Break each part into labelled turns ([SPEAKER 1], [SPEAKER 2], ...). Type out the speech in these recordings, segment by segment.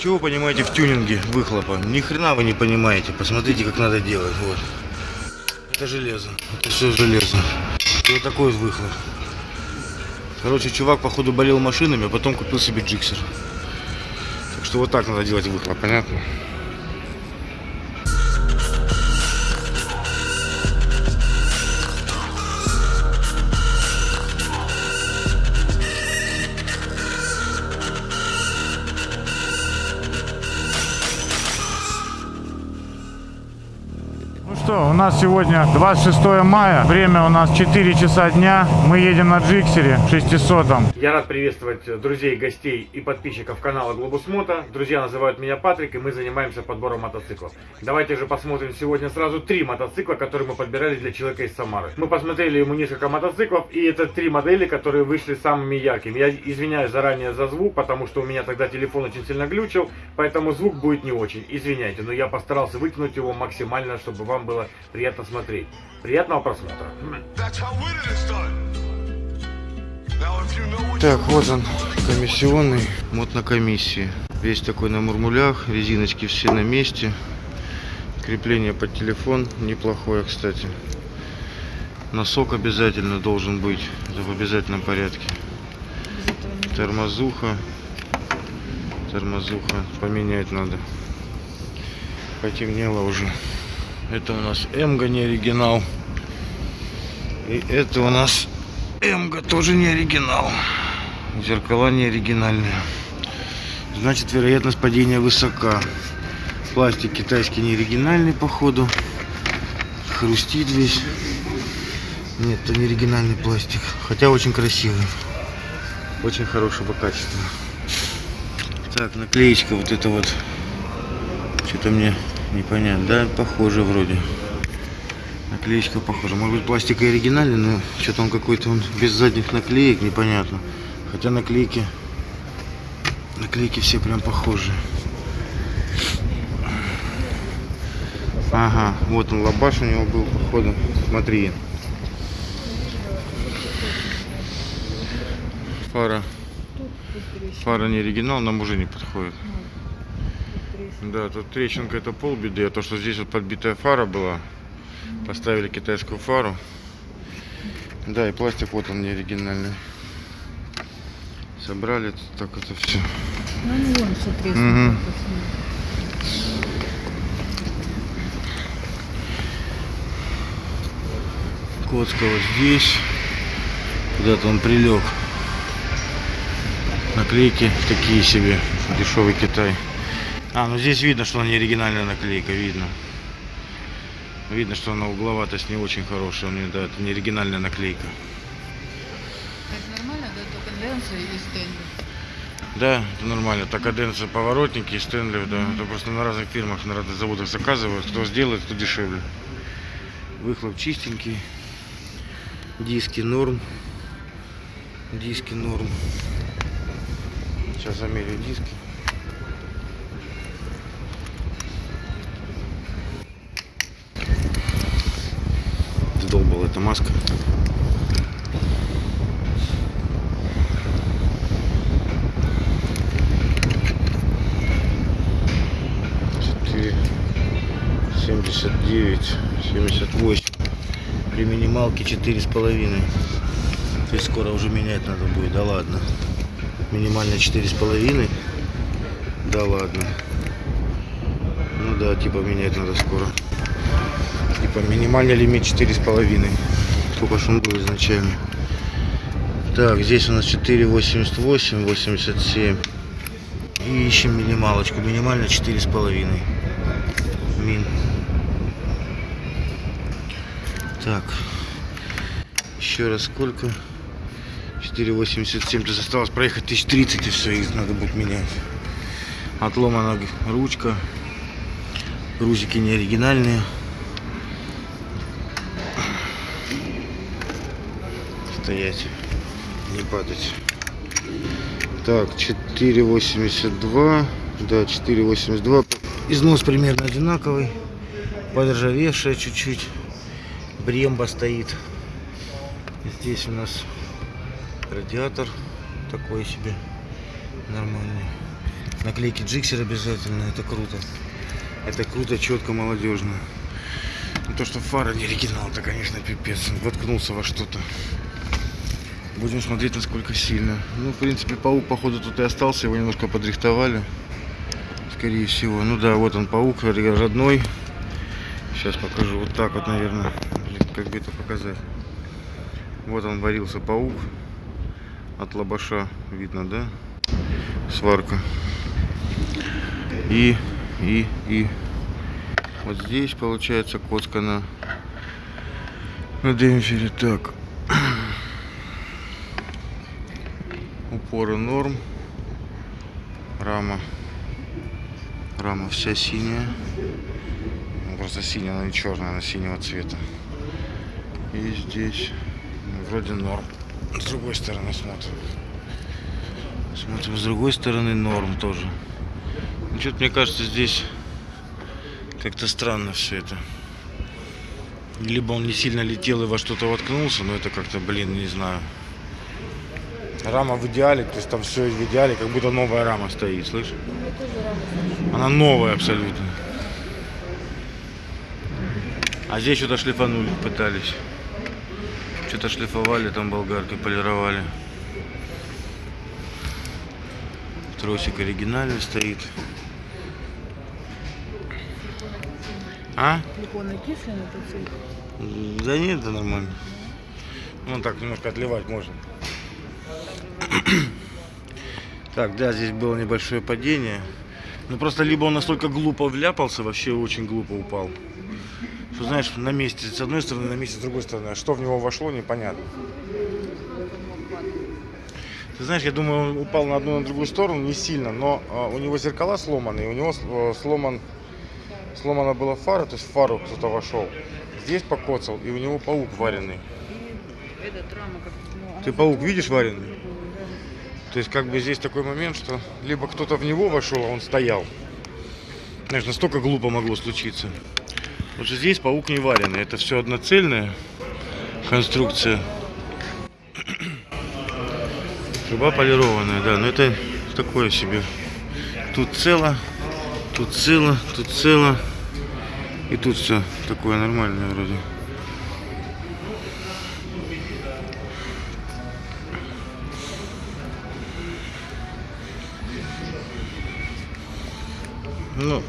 [SPEAKER 1] Чего вы понимаете в тюнинге выхлопа? Ни хрена вы не понимаете. Посмотрите, как надо делать. Вот. Это железо. Это все железо. И вот такой вот выхлоп. Короче, чувак, походу, болел машинами, а потом купил себе джиксер. Так что вот так надо делать выхлоп, понятно?
[SPEAKER 2] Нас сегодня 26 мая, время у нас 4 часа дня, мы едем на Джиксере 600
[SPEAKER 3] Я рад приветствовать друзей, гостей и подписчиков канала Глобус Мото. Друзья называют меня Патрик, и мы занимаемся подбором мотоциклов. Давайте же посмотрим сегодня сразу три мотоцикла, которые мы подбирали для человека из Самары. Мы посмотрели ему несколько мотоциклов, и это три модели, которые вышли самыми яркими. Я извиняюсь заранее за звук, потому что у меня тогда телефон очень сильно глючил, поэтому звук будет не очень. Извиняйте, но я постарался вытянуть его максимально, чтобы вам было приятно смотреть. Приятного просмотра.
[SPEAKER 1] Так, вот он, комиссионный мод на комиссии. Весь такой на мурмулях, резиночки все на месте. Крепление под телефон неплохое, кстати. Носок обязательно должен быть, это в обязательном порядке. Тормозуха. Тормозуха. Поменять надо. Потемнело уже. Это у нас Эмга не оригинал. И это у нас Эмга тоже не оригинал. Зеркала не оригинальные. Значит, вероятность падения высока. Пластик китайский не оригинальный, походу. Хрустит весь. Нет, это не оригинальный пластик. Хотя очень красивый. Очень хорошего качества. Так, наклеечка вот это вот. Что-то мне непонятно. Да, похоже вроде. Наклеечка похожа. Может быть пластик и оригинальный, но что-то он какой-то он без задних наклеек, непонятно. Хотя наклейки, наклейки все прям похожи. Ага, вот он лабаш у него был, походу. Смотри. Фара. Фара не оригинал, нам уже не подходит. Да, тут трещинка это полбеды, а то, что здесь вот подбитая фара была, поставили китайскую фару. Да, и пластик вот он не оригинальный. Собрали так это все.
[SPEAKER 4] Ну, вон, треснуто.
[SPEAKER 1] Мгм. Коцка вот здесь. Куда-то он прилег. Наклейки такие себе. Дешевый Китай. А, ну здесь видно, что она не оригинальная наклейка, видно. Видно, что она угловатость не очень хорошая. У нее, да, это не оригинальная наклейка.
[SPEAKER 4] Это нормально, да? Только конвенция и стенли.
[SPEAKER 1] Да, это нормально. Такаденция, поворотники и Стэнли, да. Это просто на разных фирмах, на разных заводах заказывают. Кто сделает, кто дешевле. Выхлоп чистенький. Диски норм. Диски норм. Сейчас замерю диски. Эта маска. Четыре, семьдесят девять, семьдесят восемь. При минималке четыре с половиной. То есть скоро уже менять надо будет, да ладно. Минимально четыре с половиной. Да ладно. Ну да, типа менять надо скоро. Типа минимальный лимит четыре с половиной. Сколько ж он был изначально. Так, здесь у нас 4,88, 87. И ищем минималочку. Минимально четыре с половиной. Мин. Так. Еще раз сколько? 4,87. То есть осталось проехать 1030 и все, их надо будет менять. Отломана ручка. Рузики не оригинальные. Стоять. Не падать. Так, 4,82. Да, 4,82. Износ примерно одинаковый. Подржавевшая чуть-чуть. Бремба стоит. Здесь у нас радиатор такой себе нормальный. Наклейки Джиксер обязательно, это круто. Это круто, четко, молодежно. Ну, То, что фара не оригинал, это, конечно, пипец. Воткнулся во что-то. Будем смотреть, насколько сильно. Ну, в принципе, паук, походу, тут и остался. Его немножко подрихтовали. Скорее всего. Ну да, вот он, паук родной. Сейчас покажу. Вот так вот, наверное. Как бы это показать. Вот он варился паук. От лобаша видно, да? Сварка. И, и, и. Вот здесь получается коцка на, на демпфере. Так. Упоры норм. Рама. Рама вся синяя. Ну, просто синяя, она не черная, она синего цвета. И здесь ну, вроде норм. С другой стороны смотрим. Смотрим с другой стороны норм тоже. Ну, Что-то мне кажется здесь как-то странно все это. Либо он не сильно летел и во что-то воткнулся, но это как-то, блин, не знаю. Рама в идеале, то есть там все в идеале, как будто новая рама стоит, слышишь? Она новая абсолютно. А здесь что-то шлифанули, пытались. Что-то шлифовали, там болгаркой полировали. Тросик оригинальный стоит. А? Да нет, да нормально. Ну так немножко отливать можно. Так, да, здесь было небольшое падение. Ну просто либо он настолько глупо вляпался, вообще очень глупо упал. Что знаешь, на месте с одной стороны, на месте с другой стороны. А что в него вошло, непонятно. Ты знаешь, я думаю, он упал на одну на другую сторону не сильно, но а, у него зеркала сломаны, и у него э, сломан, сломана была фара, то есть в фару кто-то вошел. Здесь покоцал, и у него паук вареный.
[SPEAKER 4] Ну,
[SPEAKER 1] Ты паук видишь вареный? То есть как бы здесь такой момент, что либо кто-то в него вошел, а он стоял. Знаешь, настолько глупо могло случиться. Потому что здесь паук не вареный. Это все одноцельная конструкция. Труба полированная, да, но это такое себе. Тут цело, тут цело, тут цело. И тут все такое нормальное вроде. Ну,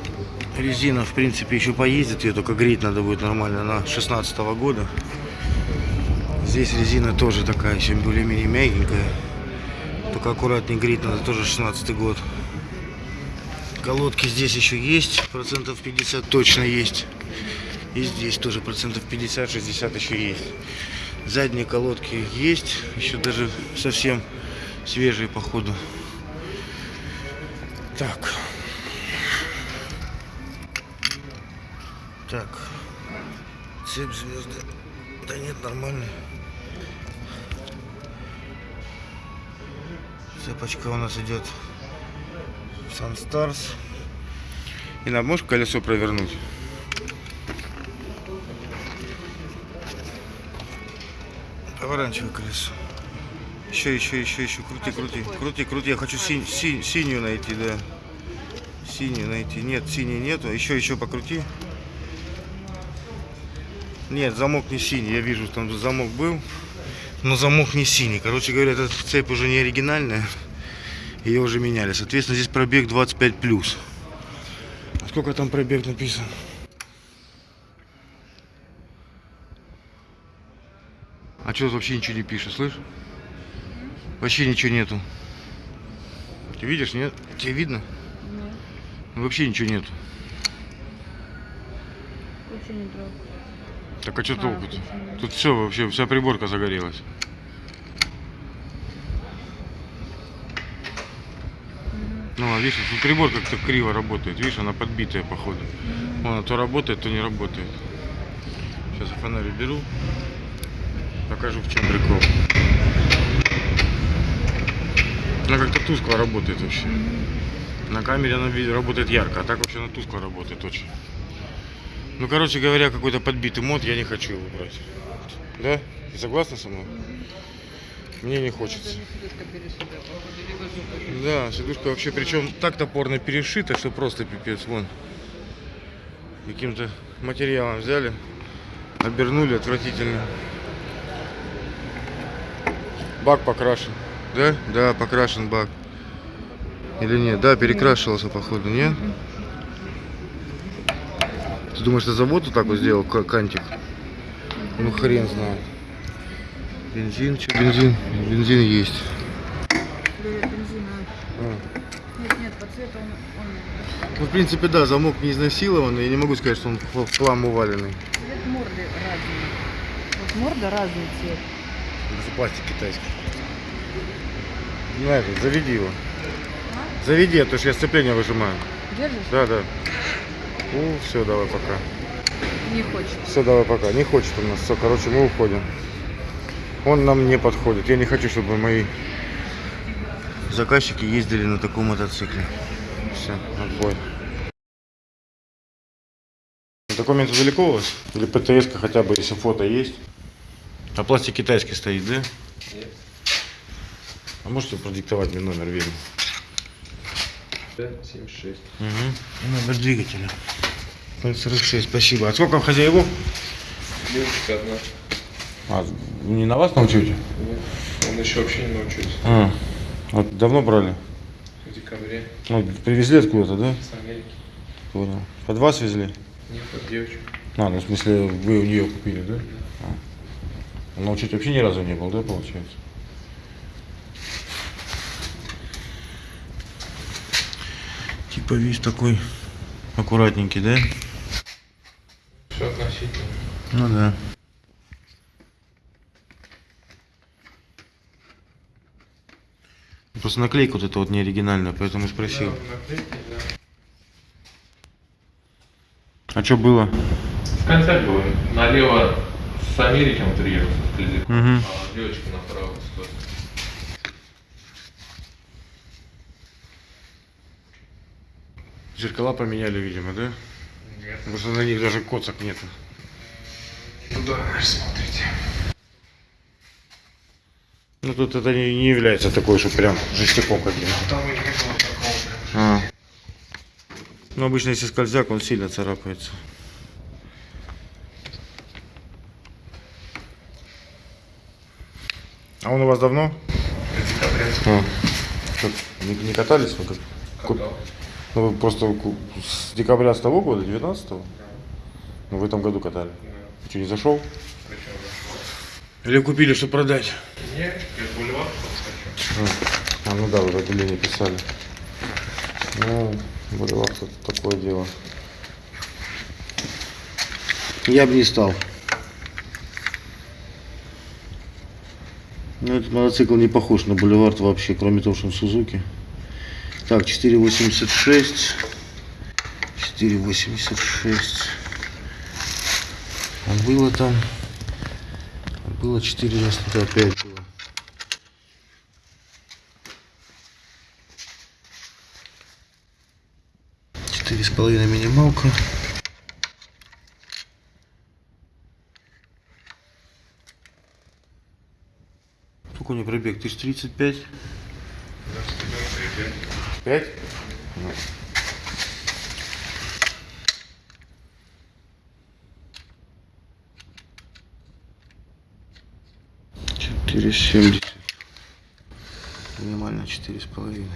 [SPEAKER 1] резина, в принципе, еще поездит. Ее только греть надо будет нормально. Она 16 года. Здесь резина тоже такая, еще более-менее мягенькая. Только аккуратнее греть надо, тоже 16 год. Колодки здесь еще есть, процентов 50 точно есть. И здесь тоже процентов 50-60 еще есть. Задние колодки есть, еще даже совсем свежие походу. Так. Так. Цепь звезды. Да нет, нормально. Цепочка у нас идет Sunstars. И нам можешь колесо провернуть? Поворачивай колесо. Еще, еще, еще, еще. Крути, крути. Крути, крути. Я хочу синь- синь- синюю найти, да. Синюю найти. Нет, синей нету. Еще, еще покрути. Нет, замок не синий. Я вижу, там замок был. Но замок не синий. Короче говоря, эта цепь уже не оригинальная. Ее уже меняли. Соответственно, здесь пробег 25 плюс. Сколько там пробег написан? А что вообще ничего не пишет, слышь? Вообще ничего нету. Ты видишь, нет? Тебе видно? Ну, Вообще ничего нету.
[SPEAKER 4] вообще не трогаю.
[SPEAKER 1] Так а что толку-то? Тут все вообще, вся приборка загорелась. Ну, а видишь, тут прибор как-то криво работает. Видишь, она подбитая, походу. Она то работает, то не работает. Сейчас я фонарь беру. Покажу, в чем прикол. Она как-то тускло работает вообще. На камере она работает ярко, а так вообще она тускло работает очень. Ну, короче говоря, какой-то подбитый мод, я не хочу его брать. Да? Ты согласна со мной? Мне не хочется. Да, сидушка вообще, причем так топорно перешита, что просто пипец. Вон. Каким-то материалом взяли, обернули отвратительно. Бак покрашен. Да? Да, покрашен бак. Или нет? Да, перекрашивался, походу, нет? Ты думаешь, это завод вот так вот сделал, кантик? Ну, хрен знает. Бензин, что бензин? Бензин есть. А.
[SPEAKER 4] Нет, нет, по цвету он, он
[SPEAKER 1] Ну, в принципе, да, замок не изнасилованный. Я не могу сказать, что он в хлам уваленный.
[SPEAKER 4] цвет морды разный. Вот морда разный цвет.
[SPEAKER 1] Это пластик китайский. На этот, заведи его. Заведи, а то что я сцепление выжимаю.
[SPEAKER 4] Держишь?
[SPEAKER 1] Да, да. Ну, все, давай пока.
[SPEAKER 4] Не хочет.
[SPEAKER 1] Все, давай пока. Не хочет у нас. Все, короче, мы уходим. Он нам не подходит. Я не хочу, чтобы мои заказчики ездили на таком мотоцикле. Все, отбой. Документы далеко у вас? Или птс хотя бы, если фото есть? А пластик китайский стоит, да?
[SPEAKER 5] Нет.
[SPEAKER 1] А можете продиктовать мне номер видно?
[SPEAKER 5] 76.
[SPEAKER 1] Угу. Номер двигателя. 46, спасибо. А сколько хозяевов?
[SPEAKER 5] Девочка одна.
[SPEAKER 1] А, не на вас научите?
[SPEAKER 5] Нет. Он еще вообще не научился.
[SPEAKER 1] А, вот давно брали?
[SPEAKER 5] В декабре.
[SPEAKER 1] Ну, привезли откуда-то, да?
[SPEAKER 5] С Америки.
[SPEAKER 1] Понял. Под вас везли?
[SPEAKER 5] Нет, от девочек.
[SPEAKER 1] А, ну в смысле вы у нее купили, да? А. А Научить вообще ни разу не был, да, получается? Типа весь такой аккуратненький, да?
[SPEAKER 5] Все относительно.
[SPEAKER 1] Ну да. Просто наклейка вот эта вот не оригинальная, поэтому спросил.
[SPEAKER 5] Да, наклейки, да.
[SPEAKER 1] А что было?
[SPEAKER 5] В конце было. Налево с Америки он приехал Стрельзик,
[SPEAKER 1] Мгм.
[SPEAKER 5] а девочка направо с Тосты.
[SPEAKER 1] Зеркала поменяли, видимо, да?
[SPEAKER 5] Нет.
[SPEAKER 1] Потому что на них даже коцок нету.
[SPEAKER 5] Туда наш смотрите.
[SPEAKER 1] Ну тут это не, не является такой, что прям жестяком каким-то.
[SPEAKER 5] Там и не было такого прям.
[SPEAKER 1] А. Ну обычно если скользяк, он сильно царапается. А он у вас давно?
[SPEAKER 5] Декабря.
[SPEAKER 1] А. Что, не, не катались вы? Как? Ку-
[SPEAKER 5] Катал.
[SPEAKER 1] Ну вы просто с декабря с того года, 19-го? Ну в этом году катали.
[SPEAKER 5] Да.
[SPEAKER 1] Что, не зашел? Или купили, чтобы продать?
[SPEAKER 5] Нет, я бульвар просто хочу.
[SPEAKER 1] А, ну да, вы в отделении писали. Ну, Боливар тут такое дело. Я бы не стал. Ну, этот мотоцикл не похож на Боливар вообще, кроме того, что он Сузуки. Так, 486. 486. А было там... Было 495 было. Четыре с половиной минималка. Сколько у него пробег? 1035? Пять? Ну. Четыре семьдесят. Минимально четыре с половиной.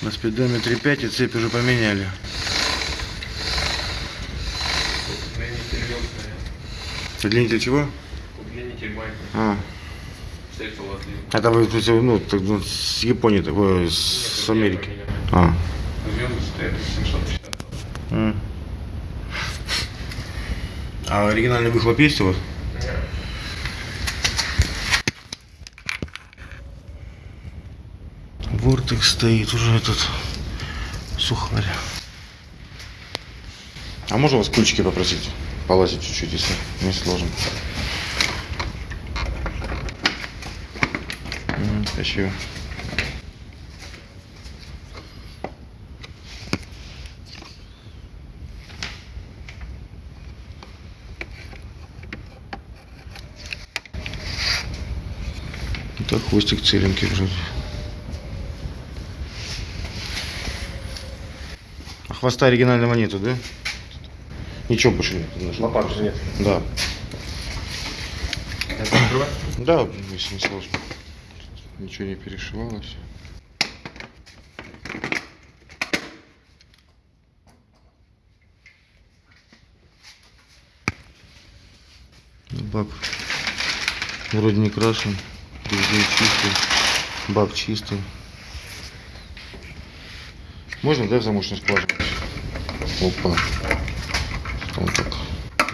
[SPEAKER 1] На спидометре 5 и цепь уже поменяли.
[SPEAKER 5] Удлинитель
[SPEAKER 1] чего? А, это вы, ну, так, ну, с Японии, такое, с Америки. А.
[SPEAKER 5] Звезды стоят 750.
[SPEAKER 1] М. А оригинальный выхлоп есть у вас? Вортекс стоит уже этот сухарь. А можно вас ключики попросить? Полазить чуть-чуть, если не сложно. issue. Ну так хвостик целенький вроде. А хвоста оригинального нету, да? Ничего больше нет. Лопат же нет. Да. Да, если не сложно. Ничего не перешивалось. Ну, Бак вроде не крашен. Чистый. Бак чистый. Можно, да, в замочную скважину? Опа. Он так.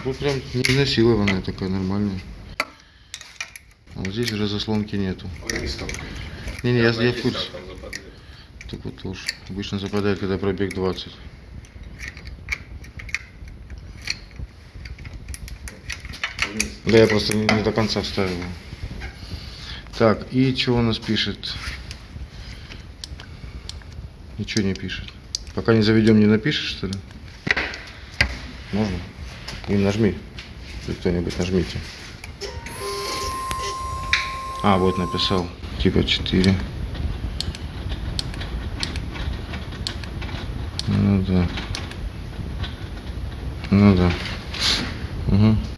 [SPEAKER 1] Тут прям не изнасилованная такая, нормальная. Здесь уже заслонки нету. Не-не, я, я в курсе. Так вот тоже. Обычно западает, когда пробег 20. Да я просто не, не до конца вставил. Так, и что у нас пишет? Ничего не пишет. Пока не заведем, не напишешь, что ли? Можно? И нажми. Кто-нибудь нажмите. А, вот написал. Типа 4. Ну да. Ну да. Угу.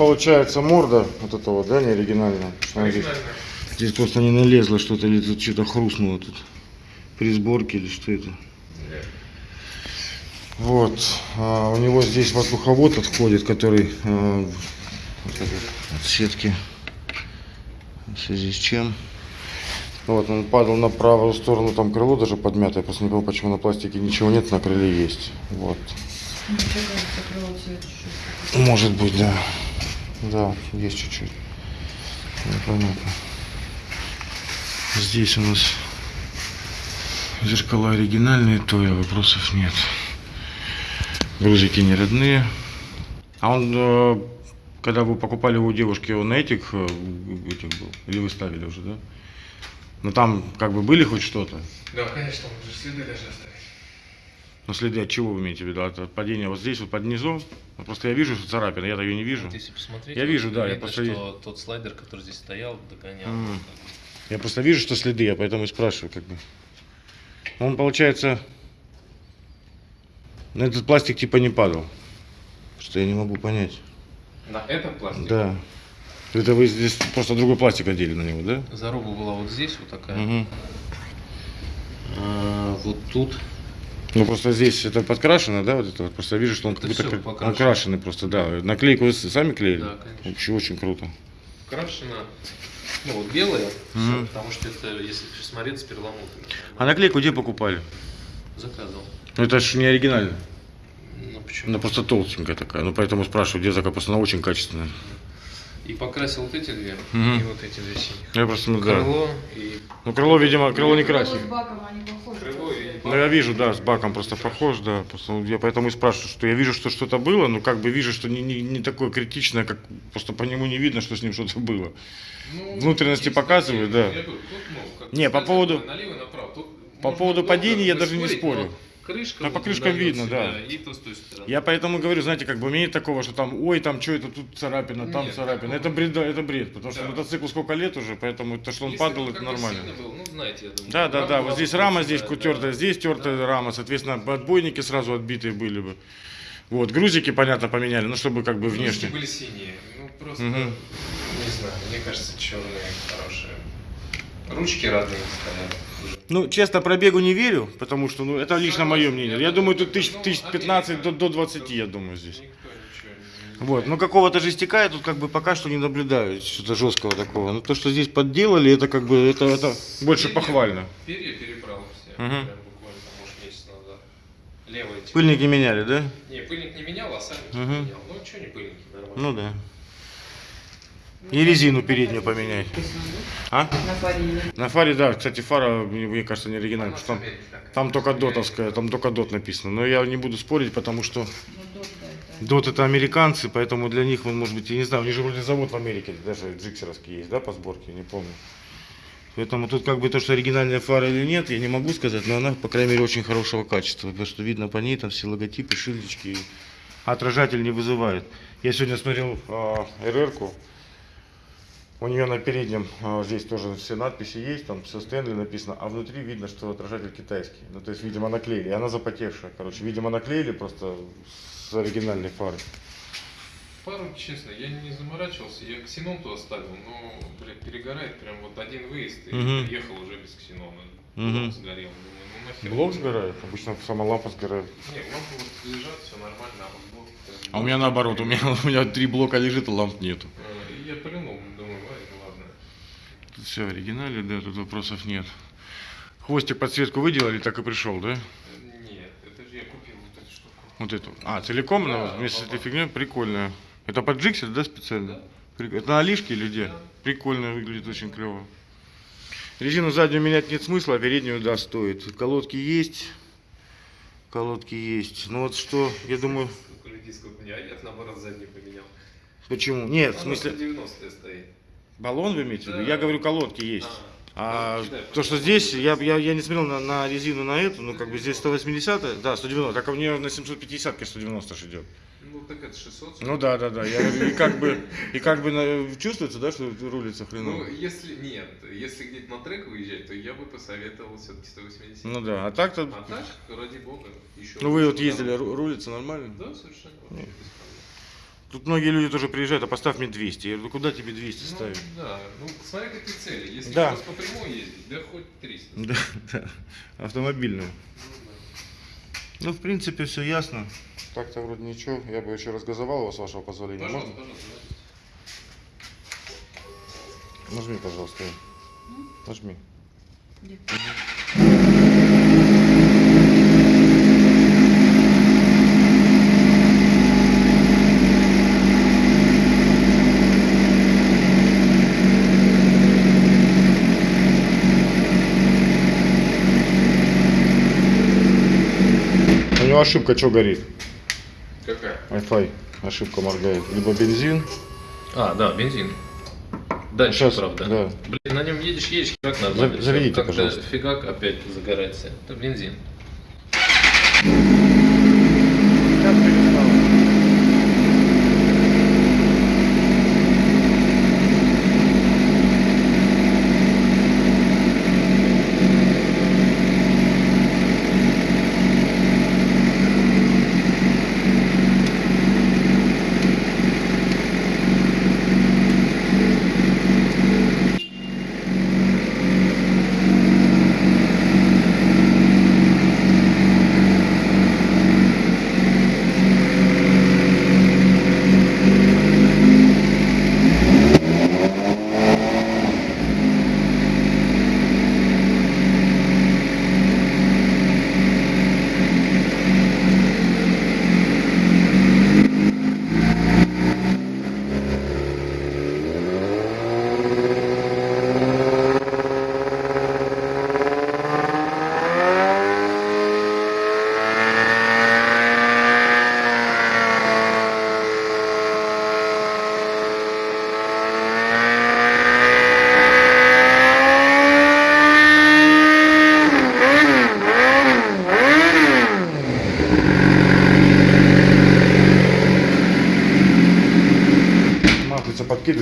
[SPEAKER 1] Получается морда вот это вот, да, не оригинальная. Здесь, здесь просто не налезло что-то или тут что-то хрустнуло тут. При сборке или что это. Вот. А, у него здесь воздуховод отходит, который а, вот от сетки. В связи с чем? Вот, он падал на правую сторону, там крыло даже подмятое. Я просто не понял, почему на пластике ничего нет, на крыле есть. Вот. Может быть, да. Да, есть чуть-чуть. Непонятно. Здесь у нас зеркала оригинальные, то и вопросов нет. Грузики не родные. А он, э, когда вы покупали у девушки, он на этих, э, этих был? Или вы ставили уже, да? Ну там как бы были хоть что-то?
[SPEAKER 5] Да, конечно, он же следы даже оставить.
[SPEAKER 1] Но следы от чего вы имеете в виду? От, от падения вот здесь, вот под низом? Ну, просто я вижу, что царапина, я-то ее не вижу.
[SPEAKER 6] Вот если посмотреть,
[SPEAKER 1] Я вижу, да, я
[SPEAKER 6] видно,
[SPEAKER 1] просто
[SPEAKER 6] что тот слайдер, который здесь стоял, догонял.
[SPEAKER 1] М. Я просто вижу, что следы, я поэтому и спрашиваю, как бы. Он, получается, на этот пластик типа не падал. Что я не могу понять.
[SPEAKER 5] На этом пластике?
[SPEAKER 1] Да. Это вы здесь просто другой пластик одели на него, да?
[SPEAKER 6] Заруба была вот здесь, вот такая.
[SPEAKER 1] Мгм.
[SPEAKER 6] А вот тут
[SPEAKER 1] Ну просто здесь это подкрашено, да, вот это вот. Просто я вижу, что он
[SPEAKER 6] Это
[SPEAKER 1] как будто
[SPEAKER 6] покрашено.
[SPEAKER 1] окрашенный просто, да. Наклейку вы сами клеили?
[SPEAKER 6] Да, конечно.
[SPEAKER 1] Вообще очень круто.
[SPEAKER 6] крашено, ну вот белое,
[SPEAKER 1] Мгм.
[SPEAKER 6] потому что это, если смотреть, с перламутром.
[SPEAKER 1] А наклейку где покупали?
[SPEAKER 6] Заказывал.
[SPEAKER 1] Ну это же не оригинально.
[SPEAKER 6] Ну почему?
[SPEAKER 1] Она просто толстенькая такая. Ну поэтому спрашиваю, где заказ, просто она очень качественная.
[SPEAKER 6] И покрасил вот эти две,
[SPEAKER 1] Мгм.
[SPEAKER 6] и вот эти две синих.
[SPEAKER 1] Я просто, ну, да.
[SPEAKER 6] Крыло и
[SPEAKER 1] Ну крыло, видимо, крыло не
[SPEAKER 4] Крыло
[SPEAKER 1] красит.
[SPEAKER 4] с баком, они похожи.
[SPEAKER 1] Ну я вижу, да, с баком просто похож, да. Просто я поэтому и спрашиваю, что я вижу, что что-то было, но как бы вижу, что не, не, не такое критичное, как просто по нему не видно, что с ним что-то было.
[SPEAKER 5] Ну,
[SPEAKER 1] Внутренности показывают, да.
[SPEAKER 5] говорю, тут, ну,
[SPEAKER 1] Не, по поводу-
[SPEAKER 5] Налево, направо.
[SPEAKER 1] По поводу падения я даже не спорю.
[SPEAKER 5] но Крышка
[SPEAKER 1] Да, по
[SPEAKER 5] вот
[SPEAKER 1] крышкам
[SPEAKER 5] выдает
[SPEAKER 1] видно,
[SPEAKER 5] себя,
[SPEAKER 1] да.
[SPEAKER 5] И то с той стороны.
[SPEAKER 1] Я поэтому говорю, знаете, как бы нет такого, что там, ой, там что это, тут царапина, там
[SPEAKER 5] Нет,
[SPEAKER 1] царапина. Это бред, да, это бред, потому что
[SPEAKER 5] Да.
[SPEAKER 1] мотоциклу сколько лет уже, поэтому то, что он
[SPEAKER 5] Если
[SPEAKER 1] падал, это нормально.
[SPEAKER 5] был, ну, знаете, я думаю,
[SPEAKER 1] Да, да, да, вот здесь рама, здесь
[SPEAKER 5] да.
[SPEAKER 1] тертая, здесь тертая рама, соответственно, отбойники сразу отбитые были бы. Вот, грузики, понятно, поменяли, ну, чтобы как бы
[SPEAKER 5] Внешне
[SPEAKER 1] внешне.
[SPEAKER 5] были синие. Ну, просто,
[SPEAKER 1] Мгм.
[SPEAKER 5] не знаю, мне кажется, черные хорошие. Ручки разные стоят.
[SPEAKER 1] Ну, честно, пробегу не верю, потому что, ну, это лично мое мнение. Я думаю, тут тысяч, тысяч 15 до, до 20, я думаю, здесь. Вот, ну какого-то жестяка я тут как бы пока что не наблюдаю, что-то жесткого такого. Ну то, что здесь подделали, это как бы, это, это больше
[SPEAKER 5] Перья-
[SPEAKER 1] похвально.
[SPEAKER 5] Перья перебрал все, прям буквально, там, может, месяц назад. Левая типа.
[SPEAKER 1] Пыльники меняли, да?
[SPEAKER 5] Не, пыльник не менял, а сами
[SPEAKER 1] Мгм.
[SPEAKER 5] менял. Ну, что не пыльники, нормально.
[SPEAKER 1] Ну да. И резину переднюю поменять. А?
[SPEAKER 4] На фарине.
[SPEAKER 1] На фаре, да, кстати, фара, мне, кажется, не оригинальная, потому что там, там только дотовская, там только дот написано. Но я не буду спорить, потому что
[SPEAKER 4] дот, это.
[SPEAKER 1] американцы, поэтому для них, он, может быть, я не знаю, у них же вроде завод в Америке, даже джиксеровский есть, да, по сборке, не помню. Поэтому тут как бы то, что оригинальная фара или нет, я не могу сказать, но она, по крайней мере, очень хорошего качества, потому что видно по ней там все логотипы, шильдочки, а отражатель не вызывает. Я сегодня смотрел РР-ку, у нее на переднем а, здесь тоже все надписи есть, там все Стэнли написано, а внутри видно, что отражатель китайский. Ну, то есть, видимо, наклеили. Она запотевшая, короче. Видимо, наклеили просто с оригинальной фары.
[SPEAKER 5] Пару, честно, я не заморачивался, я ксенон туда ставил, но, блядь, перегорает прям вот один выезд и
[SPEAKER 1] Мгм.
[SPEAKER 5] приехал уже без ксенона. Блок сгорел, думаю, ну нахер.
[SPEAKER 1] Блок сгорает? Обычно сама лампа сгорает.
[SPEAKER 5] Не, лампы вот лежат, все нормально, а вот блок...
[SPEAKER 1] А у меня наоборот, у меня, у меня три блока лежит, а ламп нету.
[SPEAKER 5] Э, И я плюнул, думаю, ай, ну ладно.
[SPEAKER 1] Все оригинали, да, тут вопросов нет. Хвостик подсветку выделали, так и пришел, да?
[SPEAKER 5] Нет, это же я купил вот эту штуку.
[SPEAKER 1] Вот эту. А, целиком она
[SPEAKER 5] Да,
[SPEAKER 1] вместе с этой фигней? Прикольная. Это под джиксер, да, специально?
[SPEAKER 5] Да.
[SPEAKER 1] Прик- Это на Алишке или где?
[SPEAKER 5] Да.
[SPEAKER 1] Прикольно выглядит, очень клево. Резину заднюю менять нет смысла, а переднюю, да, стоит. Колодки есть. Колодки есть. Ну вот что, я думаю,
[SPEAKER 5] Сколько людей, сколько а я наоборот задний поменял.
[SPEAKER 1] почему? Нет, в
[SPEAKER 5] Она
[SPEAKER 1] смысле,
[SPEAKER 5] 190 стоит.
[SPEAKER 1] Баллон вы имеете в виду?
[SPEAKER 5] Да.
[SPEAKER 1] Я говорю, колодки есть. А
[SPEAKER 5] Ну, кидай,
[SPEAKER 1] то, что здесь, я, я, я не смотрел на, на резину на эту, ну как бы здесь 180, да, 190, так у нее на 750 190 ж идет.
[SPEAKER 5] Ну так это 600.
[SPEAKER 1] Ну да, да, да. Я и как бы, и как бы чувствуется, да, что рулится
[SPEAKER 5] Ну,
[SPEAKER 1] хреново.
[SPEAKER 5] если нет, если где-то на трек выезжать, то я бы посоветовал все-таки 180.
[SPEAKER 1] Ну да, а так-то,
[SPEAKER 5] А так, ради бога, еще.
[SPEAKER 1] ну вы вот ездили, рулится нормально?
[SPEAKER 5] Да, совершенно. проблем.
[SPEAKER 1] Тут многие люди тоже приезжают, а поставь мне 200. Я говорю, куда тебе 200
[SPEAKER 5] Ну,
[SPEAKER 1] ставить?
[SPEAKER 5] да, ну смотри какие цели. Если
[SPEAKER 1] Да.
[SPEAKER 5] у вас по прямой ездить, да хоть 300.
[SPEAKER 1] Да, да, автомобильную. Ну, в принципе, все ясно. Так-то вроде ничего. Я бы еще разгазовал его, с вашего позволения.
[SPEAKER 5] Пожалуйста,
[SPEAKER 1] Можно?
[SPEAKER 5] пожалуйста.
[SPEAKER 1] Нажми, пожалуйста. Нажми.
[SPEAKER 4] Где?
[SPEAKER 1] У него ошибка что горит?
[SPEAKER 5] Какая?
[SPEAKER 1] Wi-Fi. Ошибка моргает. Либо бензин.
[SPEAKER 7] А, да, бензин. Дальше,
[SPEAKER 1] Сейчас,
[SPEAKER 7] правда.
[SPEAKER 1] да.
[SPEAKER 7] Блин, на нем едешь, едешь, как надо.
[SPEAKER 1] За- заведите, пожалуйста.
[SPEAKER 7] Фигак опять загорается. Это бензин.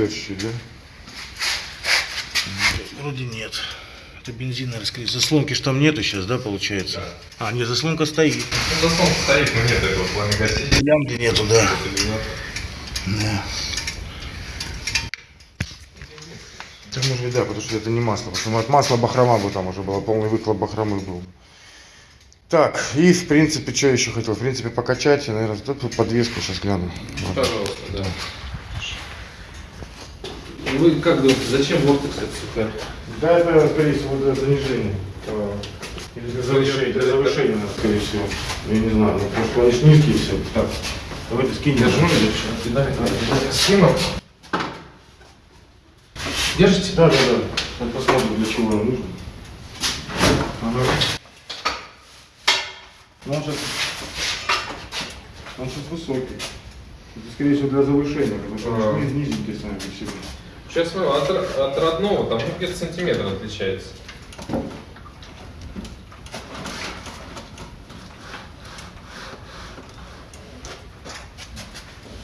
[SPEAKER 1] Чуть-чуть, да? Вроде нет. Это бензин, наверное, скорее. Заслонки ж там нету сейчас, да, получается? А, нет, заслонка стоит.
[SPEAKER 5] Ну, заслон стоит, но нет этого пламя-гасителя.
[SPEAKER 1] Лямки нету, да. Да. Так может быть, да, потому что это не масло. Потому что от масла бахрома бы там уже было, полный выхлоп бахромы был. Так, и в принципе, что еще хотел? В принципе, покачать, я, наверное, тут подвеску сейчас гляну. Вот.
[SPEAKER 7] Пожалуйста, да. Вы как думаете, зачем вортекс это сука?
[SPEAKER 1] Да, это, скорее всего, для занижения. Или для завышения, для завышения, скорее всего. Я не знаю, ну, потому что они ж низкие все. Так, давайте скинем.
[SPEAKER 5] Скину. Держите?
[SPEAKER 1] Да, да, да. Сейчас посмотрим, для чего нам нужно. Ага. Ну, он сейчас, он сейчас высокий. Это, скорее всего, для завышения, потому что
[SPEAKER 5] А.
[SPEAKER 1] же низенький сами по себе.
[SPEAKER 5] Сейчас ну, от, от родного там ну, где-то сантиметр отличается.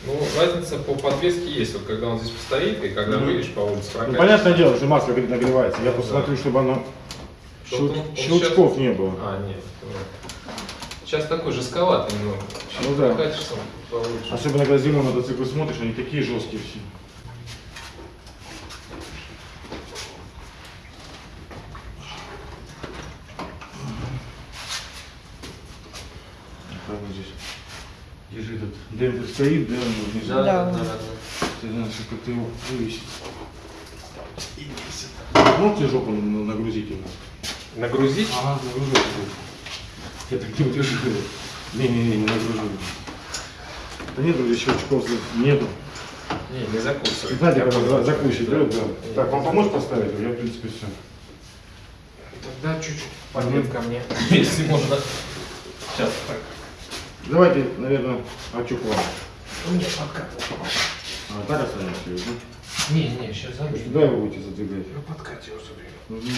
[SPEAKER 5] Ну, разница по подвеске есть. Вот когда он здесь постоит и когда
[SPEAKER 1] Мгм.
[SPEAKER 5] выйдешь по улице
[SPEAKER 1] Ну,
[SPEAKER 5] прокатишь.
[SPEAKER 1] понятное дело, что масло говорит, нагревается. Я
[SPEAKER 5] Да.
[SPEAKER 1] смотрю, чтобы оно
[SPEAKER 5] Что
[SPEAKER 1] щел-
[SPEAKER 5] он- он
[SPEAKER 1] щелчков
[SPEAKER 5] сейчас-
[SPEAKER 1] не было.
[SPEAKER 5] А, нет. ну, Сейчас такой жестковатый немного.
[SPEAKER 1] Ну да. Особенно, когда зимой мотоциклы смотришь, они такие жесткие все. Как вот здесь? Этот демпфер стоит, да, он внизу.
[SPEAKER 7] Да,
[SPEAKER 4] Да.
[SPEAKER 7] да, да, да.
[SPEAKER 1] Ты знаешь, как-то его вывесить. И весит. Можете жопу на- нагрузить его?
[SPEAKER 5] Нагрузить?
[SPEAKER 1] Ага, нагружу. Я так не удержу. Не-не-не, не нагружу. Да нет, здесь щелчков нету.
[SPEAKER 5] Не, не закусывай.
[SPEAKER 1] Знаете,
[SPEAKER 5] Я
[SPEAKER 1] когда закусить, да? Да. Так, вам поможешь поставить? Я, в принципе, все.
[SPEAKER 5] Тогда чуть-чуть подвинь ко мне, если можно. Сейчас так.
[SPEAKER 1] Давайте, наверное, очук вам.
[SPEAKER 5] Нет, подкатывай.
[SPEAKER 1] А, так останемся, да?
[SPEAKER 5] Не, не, сейчас замуж.
[SPEAKER 1] Куда его будете задвигать?
[SPEAKER 5] Ну, подкати его забери.
[SPEAKER 1] Угу.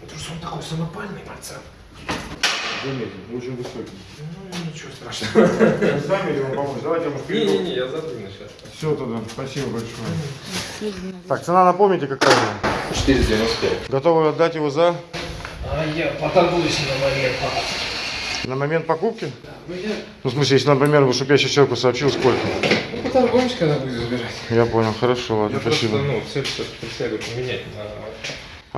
[SPEAKER 5] Потому что он такой самопальный пацан.
[SPEAKER 1] Заметил, очень высокий.
[SPEAKER 5] Ну, ничего страшного.
[SPEAKER 1] Вы Сами вам помочь? Давайте, может,
[SPEAKER 5] Не-не-не, я задвину сейчас.
[SPEAKER 1] Все тогда, спасибо большое. Так, цена напомните какая?
[SPEAKER 7] 495.
[SPEAKER 1] Готовы отдать его за?
[SPEAKER 5] А я поторгуюсь на момент.
[SPEAKER 1] На момент покупки? Ну, в смысле, если, например, чтобы я сейчас человеку сообщил, сколько?
[SPEAKER 5] Ну, поторгуемся, когда будешь забирать.
[SPEAKER 1] Я понял, хорошо, ладно,
[SPEAKER 5] Я просто,
[SPEAKER 1] спасибо.
[SPEAKER 5] ну, цель сейчас преследую поменять на,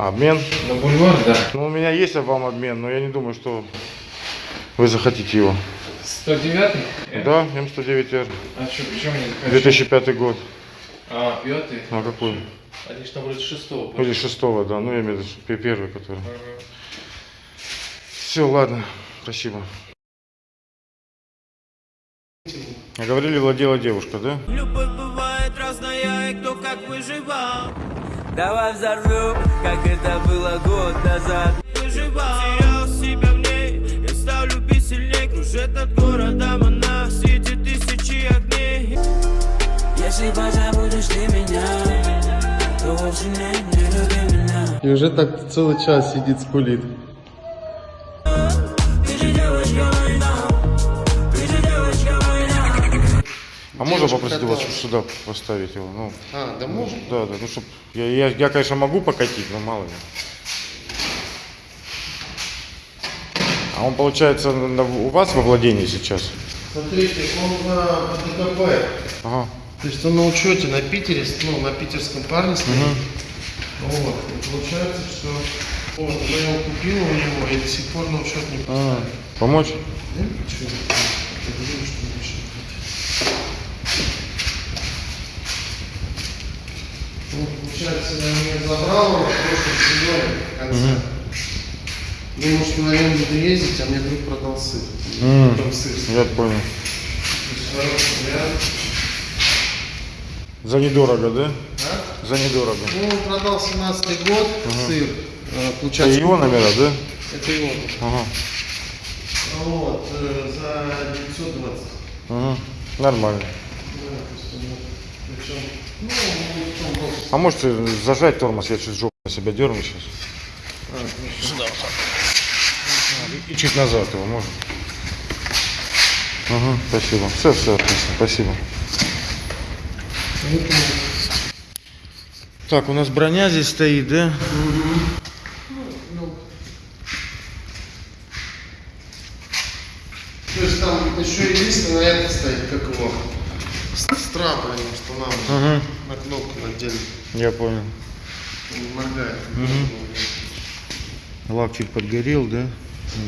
[SPEAKER 1] А, обмен?
[SPEAKER 5] на бульвар, да.
[SPEAKER 1] Ну, у меня есть вам обмен, но я не думаю, что вы захотите его.
[SPEAKER 5] 109
[SPEAKER 1] Да, М109Р,
[SPEAKER 5] А что, почему не захотел?
[SPEAKER 1] 2005 год.
[SPEAKER 5] А, пятый?
[SPEAKER 1] А какой?
[SPEAKER 5] Они же там вроде шестого.
[SPEAKER 1] Или шестого, да, ну я имею в виду пе- первый, который.
[SPEAKER 5] Ага.
[SPEAKER 1] Все, ладно, спасибо. А говорили, владела девушка, да?
[SPEAKER 8] Любовь бывает разная, и кто как выживал Давай взорвем, как это было год назад Выживал, терял себя в ней Я стал любить сильней, кружит над городом Она светит тысячи огней Если позабудешь ты меня То вовсе не, не люби меня
[SPEAKER 9] И уже так целый час сидит, скулит.
[SPEAKER 1] А можно попросить вас сюда поставить его? Ну,
[SPEAKER 9] А, да можно?
[SPEAKER 1] да, да, ну чтоб. Я, я, я, конечно, могу покатить, но мало ли. А он, получается, на- у вас во владении сейчас?
[SPEAKER 9] Смотрите, он на ДКП.
[SPEAKER 1] Ага.
[SPEAKER 9] То есть он на учете на Питере, ну, на питерском парне стоит. Вот. И получается, что вот, я его купил у него и до сих пор на учет не
[SPEAKER 1] А, помочь?
[SPEAKER 9] Да? Чё? Я говорю, что не решил. Ну, получается, я не забрал его в прошлом сезоне в конце. Думал, что на нем буду ездить, а мне друг продал сыр.
[SPEAKER 1] М.
[SPEAKER 9] Там сыр.
[SPEAKER 1] Я понял. За недорого, да?
[SPEAKER 9] А?
[SPEAKER 1] За недорого.
[SPEAKER 9] Ну, он продал 17 год сыр. э,
[SPEAKER 1] Это
[SPEAKER 9] Получается,
[SPEAKER 1] его номера, да?
[SPEAKER 9] Это его.
[SPEAKER 1] Ага.
[SPEAKER 9] Вот, э, за 920.
[SPEAKER 1] Ага. Нормально.
[SPEAKER 9] Да, причем,
[SPEAKER 1] А можете зажать тормоз, я чуть жопу на себя дерну сейчас. Сюда вот. И чуть назад его можно. Ага, спасибо. Все, все, отлично, спасибо. Так, у нас броня здесь стоит, да?
[SPEAKER 9] То есть там еще единственное это стоит, как его, с, с трапами устанавливаем
[SPEAKER 1] Ага,
[SPEAKER 9] на кнопку отдельно.
[SPEAKER 1] я понял.
[SPEAKER 9] Он не моргает.
[SPEAKER 1] Лак чуть подгорел, да?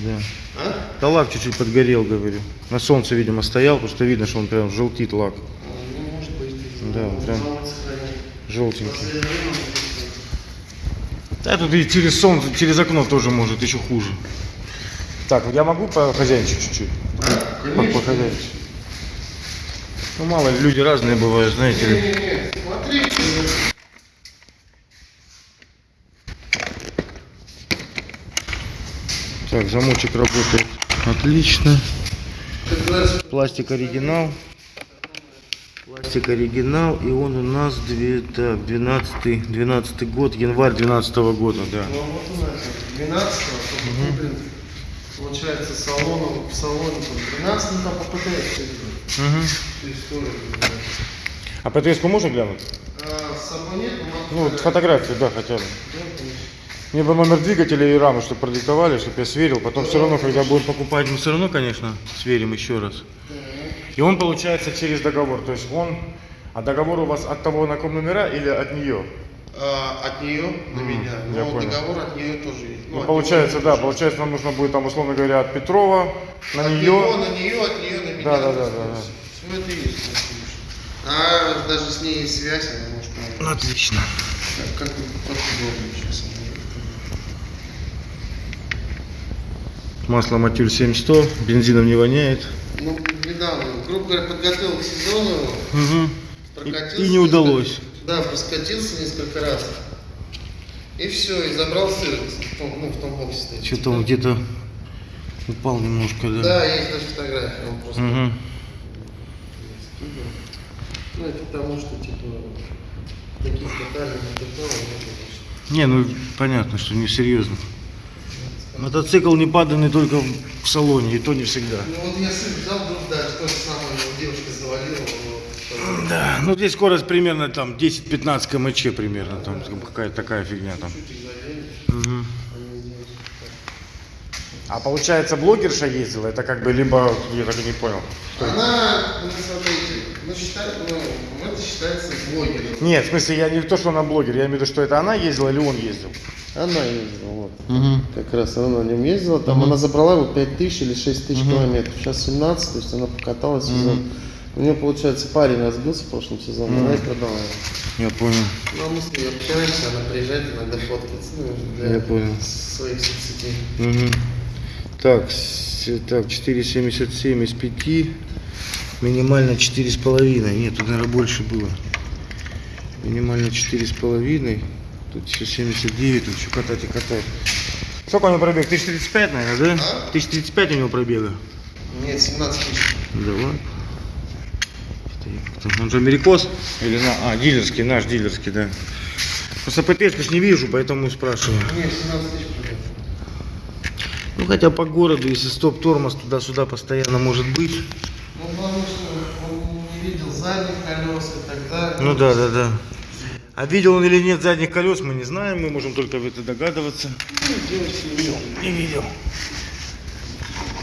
[SPEAKER 1] Да.
[SPEAKER 9] А?
[SPEAKER 1] Да лак чуть-чуть подгорел, говорю. На солнце, видимо, стоял, потому что видно, что он прям желтит лак.
[SPEAKER 9] Ну, может быть.
[SPEAKER 1] Да, прям.
[SPEAKER 9] сохранит.
[SPEAKER 1] Желтенький. Да, тут и через солнце, через окно тоже может еще хуже. Так, я могу похозяйничать чуть-чуть? По- Похозяйничать. Ну, мало ли, люди разные бывают, знаете ли. Так, замочек работает отлично. Пластик оригинал. Пластик оригинал, и он у нас две, так, 12, 12 год, январь 12 года, да.
[SPEAKER 9] Ну вот у нас 12 только куплен, получается, салоном, в салоне там 12 ну там по Да.
[SPEAKER 1] А ПТС можно глянуть?
[SPEAKER 9] А с собой нет,
[SPEAKER 1] Ну, вот фотографию, да, хотя бы.
[SPEAKER 9] Да.
[SPEAKER 1] Мне бы номер двигателя и рамы, чтобы продиктовали, чтобы я сверил. Потом все равно, когда будем покупать, мы все равно, конечно, сверим еще раз. И он получается через договор. То есть он... А договор у вас от того, на ком номера или от нее?
[SPEAKER 9] А, от нее на меня,
[SPEAKER 1] я
[SPEAKER 9] но
[SPEAKER 1] понял.
[SPEAKER 9] договор от нее тоже есть.
[SPEAKER 1] Ну,
[SPEAKER 9] от
[SPEAKER 1] получается, да, получается, нам нужно будет там, условно говоря, от Петрова на
[SPEAKER 9] От
[SPEAKER 1] нее.
[SPEAKER 9] него на нее, от нее.
[SPEAKER 1] Да, да, да, да, да.
[SPEAKER 9] Все это есть. конечно. А даже с ней есть связь, она может помочь.
[SPEAKER 1] Отлично.
[SPEAKER 9] Как, как, как удобно сейчас.
[SPEAKER 1] Масло Матюль 7100, бензином не воняет.
[SPEAKER 9] Ну, недавно, грубо говоря, подготовил к сезону его.
[SPEAKER 1] Угу.
[SPEAKER 9] Прокатился
[SPEAKER 1] И, и не удалось.
[SPEAKER 9] несколько- Да, проскатился несколько раз. И все, и забрал сыр в том, ну, в том боксе.
[SPEAKER 1] Что-то он где-то упал немножко, да.
[SPEAKER 9] Да, есть даже фотография, он просто
[SPEAKER 1] Угу.
[SPEAKER 9] Ну, это потому что, типа, таких деталей не ну, конечно.
[SPEAKER 1] Не, ну понятно, что не серьезно. Мотоцикл не паданный только в салоне, и то не всегда.
[SPEAKER 9] Ну, вот я сыр взял, вдруг, да, то же самое, его девушка завалила, вот,
[SPEAKER 1] Да, ну здесь скорость примерно там 10-15 км примерно, там какая-то такая фигня там. Мгм. А получается, блогерша ездила, это как бы либо, я так и не понял.
[SPEAKER 9] Она, ну, смотрите, ну, считает, ну, это считается блогером.
[SPEAKER 1] Нет, в смысле, я не то, что она блогер, я имею в виду, что это она ездила или он ездил.
[SPEAKER 9] Она ездила, вот. Как раз она на нем ездила, там она забрала его 5 тысяч или 6 тысяч километров. Сейчас 17, то есть она покаталась сезон. У нее, получается, парень разбился в прошлом сезоне, она и продала его.
[SPEAKER 1] Я понял.
[SPEAKER 9] Ну, а мы с ней общаемся, она приезжает иногда фоткаться, ну, для
[SPEAKER 1] Я понял.
[SPEAKER 9] своих соцсетей.
[SPEAKER 1] Мгм. Так, так, 4,77 из 5. Минимально 4,5. Нет, тут, наверное, больше было. Минимально 4,5. Тут еще 79, тут еще катать и катать. Сколько у него пробег? 1035, наверное, да? 1035 у него пробега.
[SPEAKER 9] Нет, 17 тысяч.
[SPEAKER 1] Давай. Он же америкос? Или на... А, дилерский, наш дилерский, да. Просто ПТшку ж не вижу, поэтому спрашиваю.
[SPEAKER 9] Нет, 17 тысяч.
[SPEAKER 1] Ну хотя по городу, если стоп-тормоз туда-сюда постоянно может быть.
[SPEAKER 9] Ну, потому что он не видел задних колес и так далее.
[SPEAKER 1] Ну да, да, да. А видел он или нет задних колес, мы не знаем, мы можем только это догадываться. Не видел.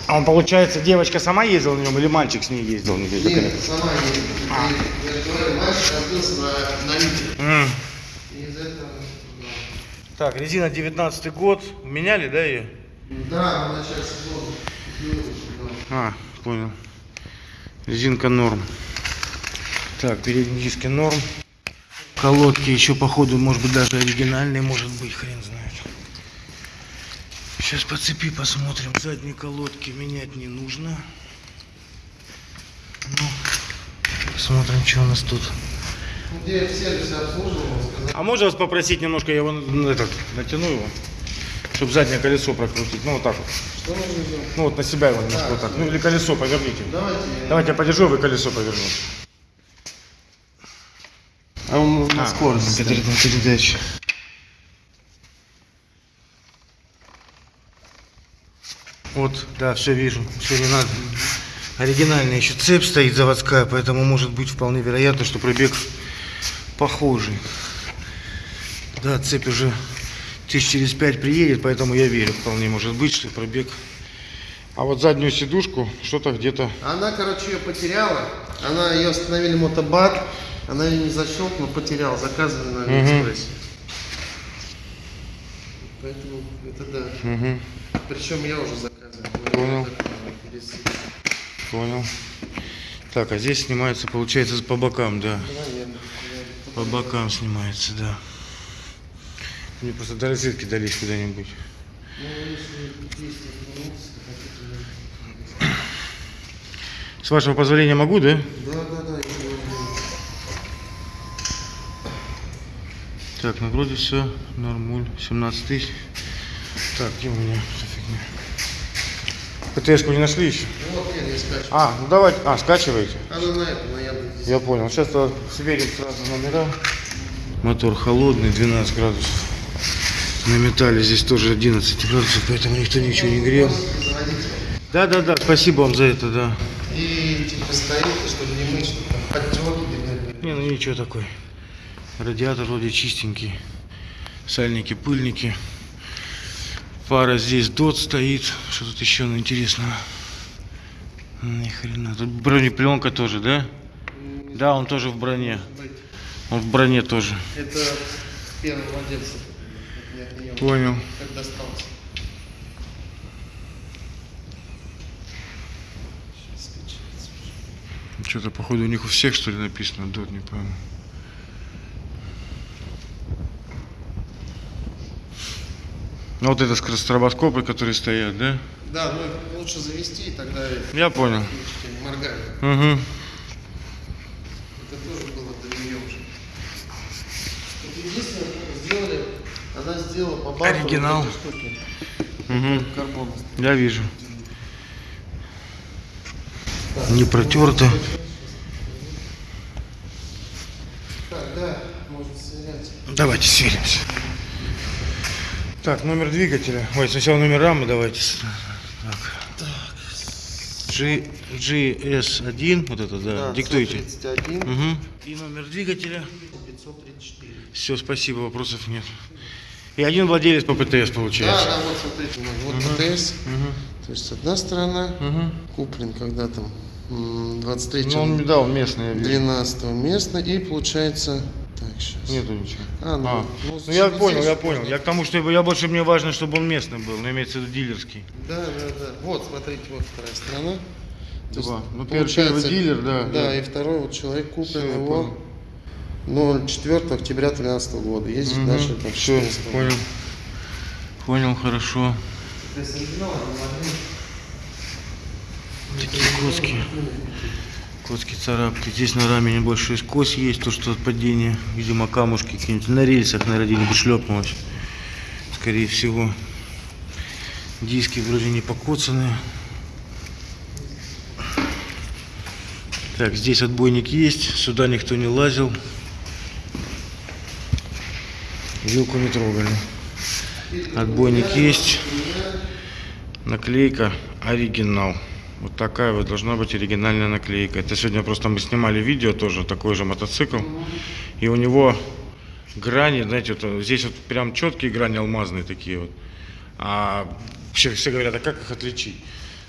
[SPEAKER 1] А он, получается, девочка сама ездила на нем или мальчик с ней ездил? Не.
[SPEAKER 9] Нет, сама ездила. И, Я говорю, мальчик разбился на, на.
[SPEAKER 1] М.
[SPEAKER 9] И из этого...
[SPEAKER 1] Так, резина 19 год. Меняли, да, ее?
[SPEAKER 9] Да, купил, да.
[SPEAKER 1] А, понял. Резинка норм. Так, передние диски норм. Колодки еще, походу, может быть, даже оригинальные, может быть, хрен знает. Сейчас по цепи посмотрим. Задние колодки менять не нужно. Ну, посмотрим, что у нас тут.
[SPEAKER 9] Ну, Где в сервисе обслуживал, сказал,
[SPEAKER 1] А можно вас попросить немножко, я его ну, этот, натяну его, чтобы заднее колесо прокрутить. Ну, вот так вот.
[SPEAKER 9] что нужно делать?
[SPEAKER 1] Ну, вот на себя его немножко вот так. Ну, или колесо поверните.
[SPEAKER 9] Давайте.
[SPEAKER 1] Давайте я подержу, вы колесо поверну.
[SPEAKER 9] А он
[SPEAKER 1] А, перед- передача. Вот, да, все вижу, все не надо. Оригинальная еще цепь стоит заводская, поэтому может быть вполне вероятно, что пробег похожий. Да, цепь уже тысяч через пять приедет, поэтому я верю, вполне может быть, что пробег. А вот заднюю сидушку что-то где-то...
[SPEAKER 9] Она, короче, ее потеряла. Она ее остановили мотобат. Она ее не защелкнула, потеряла. Заказывали на Алиэкспрессе. Поэтому это да.
[SPEAKER 1] Мгм,
[SPEAKER 9] Причем я уже заказывал.
[SPEAKER 1] Понял. понял. Так, а здесь снимается, получается, по бокам, да. По бокам снимается, да. Мне просто до розетки дались куда-нибудь. С вашего позволения могу, да?
[SPEAKER 9] Да, да, да. я.
[SPEAKER 1] Так, ну вроде все, нормуль, 17 тысяч. Так, где у меня эта фигня? ПТС-ку не нашли еще?
[SPEAKER 9] Ну вот я не скачу.
[SPEAKER 1] А, ну давайте, а, скачиваете?
[SPEAKER 9] Она на это, на Яндекс.
[SPEAKER 1] Я понял. Сейчас сверим сразу номера. Мотор холодный, 12 градусов. На металле здесь тоже 11 градусов, поэтому никто ничего не грел.
[SPEAKER 9] Заводите.
[SPEAKER 1] Да, да, да, спасибо вам за это, да.
[SPEAKER 9] И типа стоит, чтобы не мыть, чтобы там подтеки.
[SPEAKER 1] Не, ну ничего такой. Радиатор вроде чистенький. Сальники, пыльники. Фара здесь дот стоит. Что тут еще ну, интересного? Ни хрена. Тут бронепленка тоже, да? Да, он тоже в броне. Он в броне тоже.
[SPEAKER 9] Это первый владелец.
[SPEAKER 1] Понял.
[SPEAKER 9] Как скачается.
[SPEAKER 1] Что-то, походу, у них у всех, что ли, написано дот, не пойму. Ну, вот это скоростробоскопы, которые стоят, да?
[SPEAKER 9] Да, ну лучше завести, и тогда
[SPEAKER 1] Я понял.
[SPEAKER 9] моргает.
[SPEAKER 1] Угу.
[SPEAKER 9] Это тоже было до нее уже. Вот единственное, сделали, она сделала по баку
[SPEAKER 1] Оригинал.
[SPEAKER 9] вот штуки.
[SPEAKER 1] Угу.
[SPEAKER 9] Карбон.
[SPEAKER 1] Я вижу. Не протерто.
[SPEAKER 9] Так, да, можно сверять.
[SPEAKER 1] Давайте сверимся. Так, номер двигателя. Ой, сначала номер рамы давайте. Так. G, GS1, вот это, да, диктуйте.
[SPEAKER 9] 31,
[SPEAKER 1] Угу. И номер двигателя.
[SPEAKER 9] 534.
[SPEAKER 1] Все, спасибо, вопросов нет. И один владелец по ПТС
[SPEAKER 9] Да,
[SPEAKER 1] получается.
[SPEAKER 9] да, вот смотрите, вот ПТС. То есть одна сторона, куплен когда там м, 23
[SPEAKER 1] Ну, он, да, он местный, я вижу.
[SPEAKER 9] 12 местно и получается так сейчас
[SPEAKER 1] Нету ничего.
[SPEAKER 9] А, ну,
[SPEAKER 1] А,
[SPEAKER 9] ну,
[SPEAKER 1] ну, я понял, я понял. Я к тому, что я больше мне важно, чтобы он местный был, но имеется в виду дилерский.
[SPEAKER 9] да да да вот смотрите вот вторая сторона То есть.
[SPEAKER 1] Ну,
[SPEAKER 9] получается-
[SPEAKER 1] первый дилер, да,
[SPEAKER 9] да
[SPEAKER 1] да.
[SPEAKER 9] и второй вот человек куплен
[SPEAKER 1] Всё, я
[SPEAKER 9] его 04 октября 13 года ездит
[SPEAKER 1] Мгм.
[SPEAKER 9] дальше там 14
[SPEAKER 1] понял. Понял, хорошо. Такие коски. Коски царапки. Здесь на раме небольшой скос есть, то что от падения. Видимо, камушки какие-нибудь. На рельсах, наверное, где-нибудь шлепнулось. Скорее всего. Диски вроде не покоцанные. Так, здесь отбойник есть. Сюда никто не лазил. Вилку не трогали. Отбойник есть. Наклейка оригинал. Вот такая вот должна быть оригинальная наклейка. Это сегодня просто мы снимали видео тоже, такой же мотоцикл. И у него грани, знаете, вот здесь вот прям четкие грани алмазные такие вот. А все, все говорят, а как их отличить?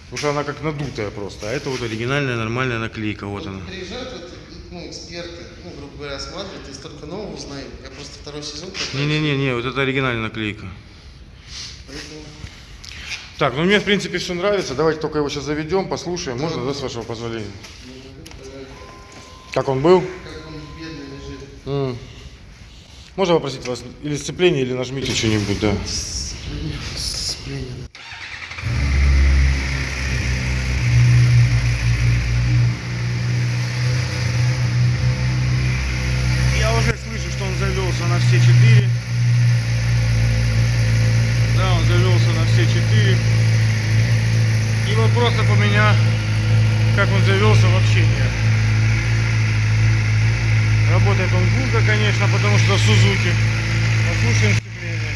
[SPEAKER 1] Потому что она как надутая просто. А это вот оригинальная нормальная наклейка. Вот она.
[SPEAKER 9] Ну, эксперты ну грубо говоря осматривают и столько нового узнаем я просто второй сезон
[SPEAKER 1] Не-не-не, вот это оригинальная наклейка.
[SPEAKER 9] поэтому
[SPEAKER 1] Так, ну мне в принципе все нравится. Давайте только его сейчас заведем, послушаем. Можно, да, с вашего позволения? Как он был?
[SPEAKER 9] как он бедный лежит
[SPEAKER 1] М. Можно попросить вас или сцепление, или нажмите что-нибудь, да.
[SPEAKER 9] сцепление
[SPEAKER 1] Я все четыре. Да, он завелся на все четыре. И вопросов у меня, как он завелся, вообще нет. Работает он гулко, конечно, потому что Сузуки. Послушаем сцепление.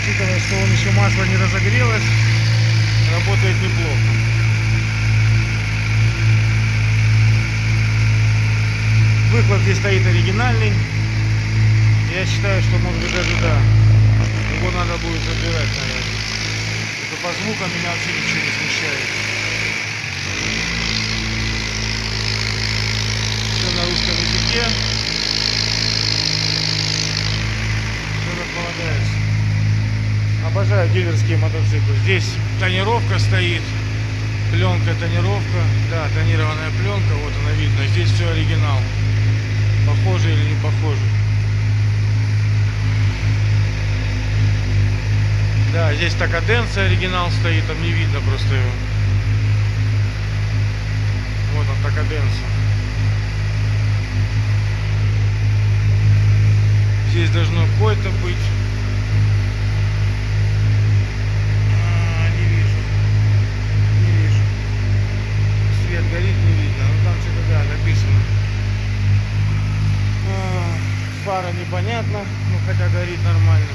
[SPEAKER 1] Учитывая, что он еще масло не разогрелось, работает неплохо. Выхлоп здесь стоит оригинальный. Я считаю, что может быть даже да. Его надо будет забирать, наверное. Это по звукам меня вообще ничего не смущает. Все на русском языке. Все как. Обожаю дилерские мотоциклы. Здесь тонировка стоит. Пленка, тонировка. Да, тонированная пленка, вот она видно. Здесь все оригинал. Похоже или не похоже. Да, здесь такаденция оригинал стоит, там не видно просто его. Вот он такаденция. Здесь должно кое-то быть. А, не вижу. Не вижу. Свет горит, не видно. Ну там что-то, да, написано. А, Фара непонятно, ну хотя горит нормально.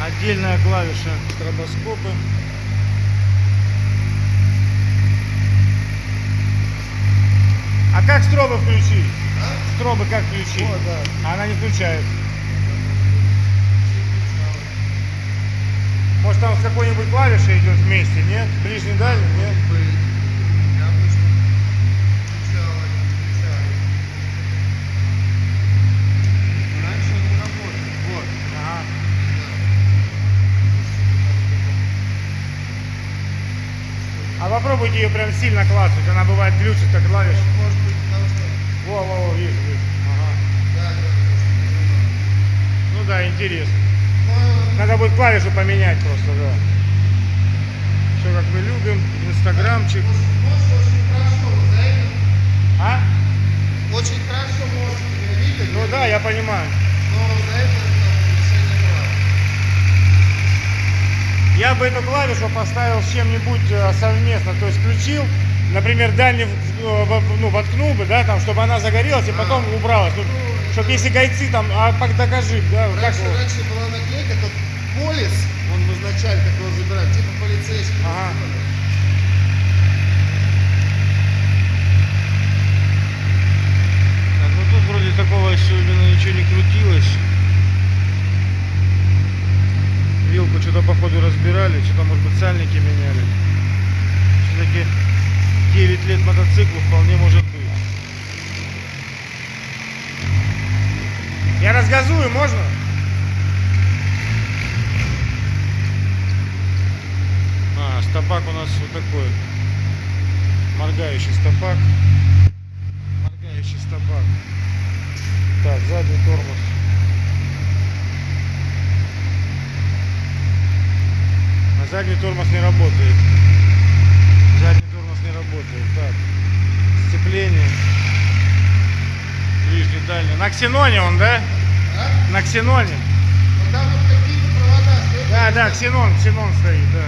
[SPEAKER 1] Отдельная клавиша стробоскопы. А как стробы включить? Стробы как включить? Она не включает. Может там с какой-нибудь клавишей идет вместе, нет? Ближний дальний, нет? Попробуйте ее прям сильно клацать, она бывает глючит как клавиш. Во, во, во, вижу, вижу. Ага. Ну да, интересно. Надо будет клавишу поменять просто, да. Все как мы любим. Инстаграмчик. А?
[SPEAKER 9] очень хорошо можно видеть
[SPEAKER 1] Ну да, я понимаю.
[SPEAKER 9] но за это там, решение прав.
[SPEAKER 1] Я бы эту клавишу поставил с чем-нибудь э, совместно, то есть включил, например, дальний, э, ну, воткнул бы, да, там, чтобы она загорелась и потом убралась. Ну, чтобы если гайцы там, а пок- докажи, да, как
[SPEAKER 9] Раньше,
[SPEAKER 1] его-
[SPEAKER 9] раньше была наклейка, тот полис, он в изначале, как его забирают, типа полицейский.
[SPEAKER 1] Ага. Так, ну тут вроде такого что-то походу разбирали, что-то может быть сальники меняли. Все-таки 9 лет мотоциклу вполне может быть. Я разгазую, можно? А, стопак у нас вот такой. Моргающий стопак. Моргающий стопак. Так, задний тормоз. Задний тормоз не работает. Задний тормоз не работает. Так. Сцепление. Ближний, дальний. На ксеноне он, да? На ксеноне.
[SPEAKER 9] там вот какие-то провода стоят.
[SPEAKER 1] Да, да, ксенон, ксенон стоит, да.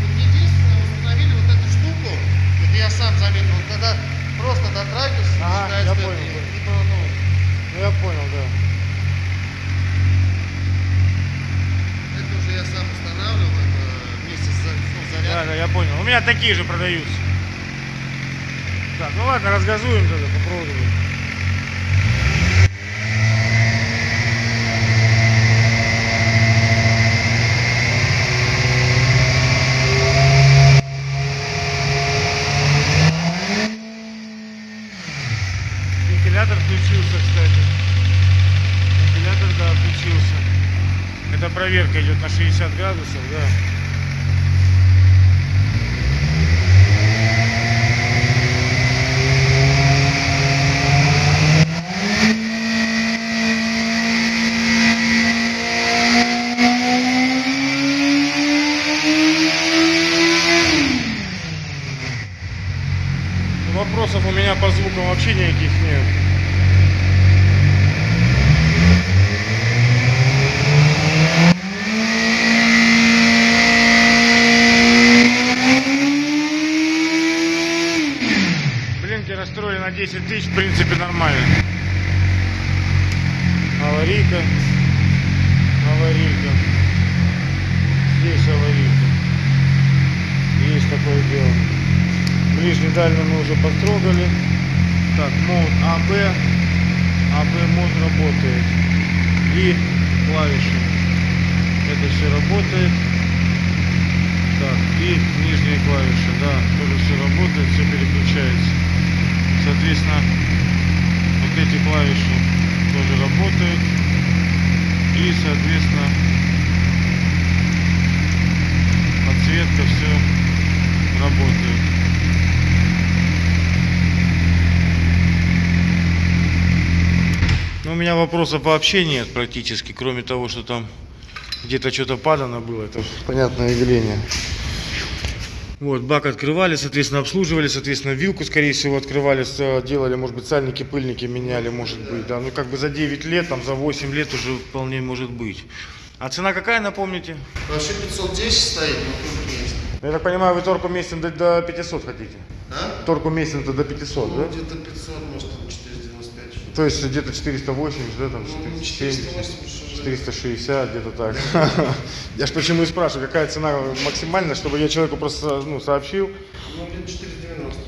[SPEAKER 9] Вот единственное, установили вот эту штуку, это я сам заметил, вот когда просто дотрагиваешься,
[SPEAKER 1] Ага,
[SPEAKER 9] начинает
[SPEAKER 1] я понял,
[SPEAKER 9] типа, ну,
[SPEAKER 1] Ну я понял, да.
[SPEAKER 9] это уже я сам устанавливал, вместе с ну,
[SPEAKER 1] Да,
[SPEAKER 9] зарядкой.
[SPEAKER 1] да, я понял. У меня такие же продаются. Так, ну ладно, разгазуем тогда, попробуем. Это проверка идет на 60 градусов, да. Вопросов у меня по звукам вообще никаких нет. Все работает. Так, и нижние клавиши, да, тоже все работает, все переключается. Соответственно, вот эти клавиши тоже работают. И, соответственно, подсветка все работает. Ну, у меня вопросов вообще нет практически, кроме того, что там где-то что-то падано было. Это понятное явление. Вот, бак открывали, соответственно, обслуживали, соответственно, вилку, скорее всего, открывали, с- делали, может быть, сальники, пыльники меняли, может быть, да. Ну, как бы за 9 лет, там, за 8 лет уже вполне может быть. А цена какая, напомните?
[SPEAKER 9] Вообще 510 стоит, но есть.
[SPEAKER 1] Я так понимаю, вы торку местен до, до 500 хотите?
[SPEAKER 9] А?
[SPEAKER 1] Торку местен-то до 500,
[SPEAKER 9] Ну,
[SPEAKER 1] да?
[SPEAKER 9] где-то 500, может, там 495. что-то.
[SPEAKER 1] То есть где-то 480, да, там
[SPEAKER 9] Ну,
[SPEAKER 1] 470,
[SPEAKER 9] 480, что же.
[SPEAKER 1] 460, где-то так. Я ж почему и спрашиваю, какая цена максимальная, чтобы я человеку просто ну, сообщил.
[SPEAKER 9] Ну, где-то 490.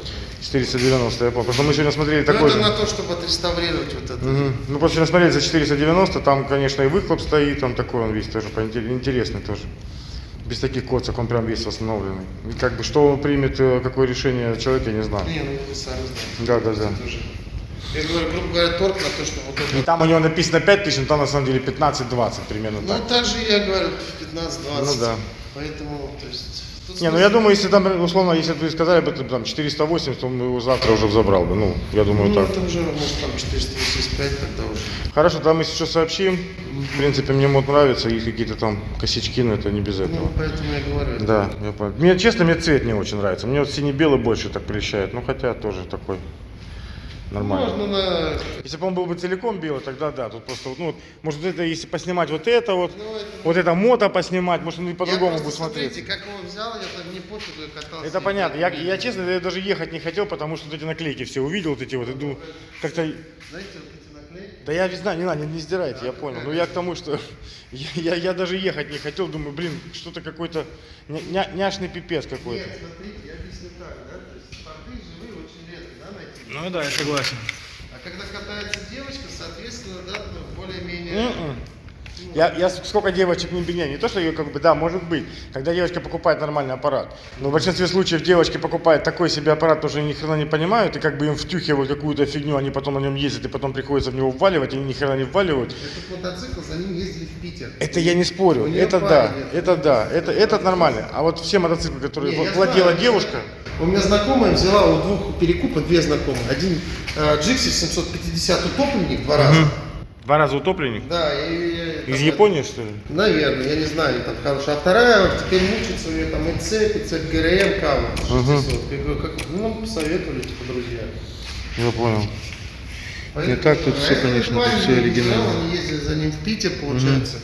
[SPEAKER 1] 490, я помню. Потому что мы сегодня смотрели
[SPEAKER 9] Ну,
[SPEAKER 1] такой
[SPEAKER 9] это
[SPEAKER 1] же.
[SPEAKER 9] на то, чтобы отреставрировать вот это.
[SPEAKER 1] Мгм. Ну, просто сегодня смотрели за 490, там, конечно, и выхлоп стоит, там такой он весь тоже интересный тоже. Без таких коцок, он прям весь восстановленный. И как бы, что он примет, э, какое решение человек, я не знаю.
[SPEAKER 9] Не, ну вы сами знаете.
[SPEAKER 1] Да, да, да.
[SPEAKER 9] Я говорю, грубо говоря, торг на то, что вот
[SPEAKER 1] И
[SPEAKER 9] это.
[SPEAKER 1] там у него написано 5000, но там на самом деле 15-20 примерно
[SPEAKER 9] Ну,
[SPEAKER 1] так.
[SPEAKER 9] так же я говорю, 15-20.
[SPEAKER 1] Ну да.
[SPEAKER 9] Поэтому, то есть... тут
[SPEAKER 1] Не, ну я думаю, если там, условно, если бы вы сказали бы там 480, то он его завтра уже забрал бы. Ну, я думаю,
[SPEAKER 9] Ну,
[SPEAKER 1] так.
[SPEAKER 9] это уже, может, там 485 тогда уже.
[SPEAKER 1] Хорошо, там мы сейчас сообщим. В принципе, мне мод нравится, есть какие-то там косячки, но это не без
[SPEAKER 9] Ну,
[SPEAKER 1] этого.
[SPEAKER 9] поэтому я говорю.
[SPEAKER 1] Да, я понял. Мне, честно, мне цвет не очень нравится. Мне вот синий-белый больше так прельщает. Ну, хотя тоже такой нормальный.
[SPEAKER 9] Можно на...
[SPEAKER 1] Если бы он был бы целиком белый, тогда да. Тут просто, вот, ну, вот, может, это, если поснимать вот это вот,
[SPEAKER 9] Ну, это-
[SPEAKER 1] вот это мото поснимать, может, он и по-другому будет смотреться.
[SPEAKER 9] смотрите, как его взял, я там не пофигу и катался.
[SPEAKER 1] Это понятно. Я, я честно, я даже ехать не хотел, потому что вот эти наклейки все увидел, вот эти вот, иду как-то...
[SPEAKER 9] Знаете, вот эти наклейки?
[SPEAKER 1] Да я не знаю, не надо, не, не сдирайте, я понял. Но я к тому, что я, я, я даже ехать не хотел, думаю, блин, что-то какой-то ня- ня- няшный пипец какой-то.
[SPEAKER 9] Нет, смотрите, я объясню так, да, то есть порты живые очень редко, да, найти.
[SPEAKER 1] Ну да, я согласен.
[SPEAKER 9] А когда катается девочка, соответственно, да, ну, более-менее...
[SPEAKER 1] М-м. Я, я сколько девочек не беня, не то, что ее как бы, да, может быть, когда девочка покупает нормальный аппарат. Но в большинстве случаев девочки покупают такой себе аппарат, тоже ни хрена не понимают, и как бы им втюхивают какую-то фигню, они потом на нем ездят, и потом приходится в него вваливать, и они ни хрена не вваливают.
[SPEAKER 9] Этот мотоцикл, за ним ездили в Питер.
[SPEAKER 1] Это я не спорю, это да,
[SPEAKER 9] есть.
[SPEAKER 1] это да, это, этот нормально. А вот все мотоциклы, которые
[SPEAKER 9] Не,
[SPEAKER 1] владела
[SPEAKER 9] знаю.
[SPEAKER 1] девушка,
[SPEAKER 9] У меня знакомая взяла у двух перекупа, две знакомые. Один э, Джикси 750 утопленник, два раза.
[SPEAKER 1] Два раза утопленник,
[SPEAKER 9] Да, и, и-
[SPEAKER 1] из
[SPEAKER 9] там,
[SPEAKER 1] Японии что ли?
[SPEAKER 9] Наверное, я не знаю, там хорошая. А вторая теперь мучится, у нее там и цепь, и цепь ГРМ. 600. Я говорю, как, ну, нам посоветовали, типа, друзья.
[SPEAKER 1] Я понял.
[SPEAKER 9] Поэтому,
[SPEAKER 1] так тут
[SPEAKER 9] а этот
[SPEAKER 1] конечно, тут
[SPEAKER 9] не
[SPEAKER 1] оригинально.
[SPEAKER 9] Они ездили за ним в Питер, получается.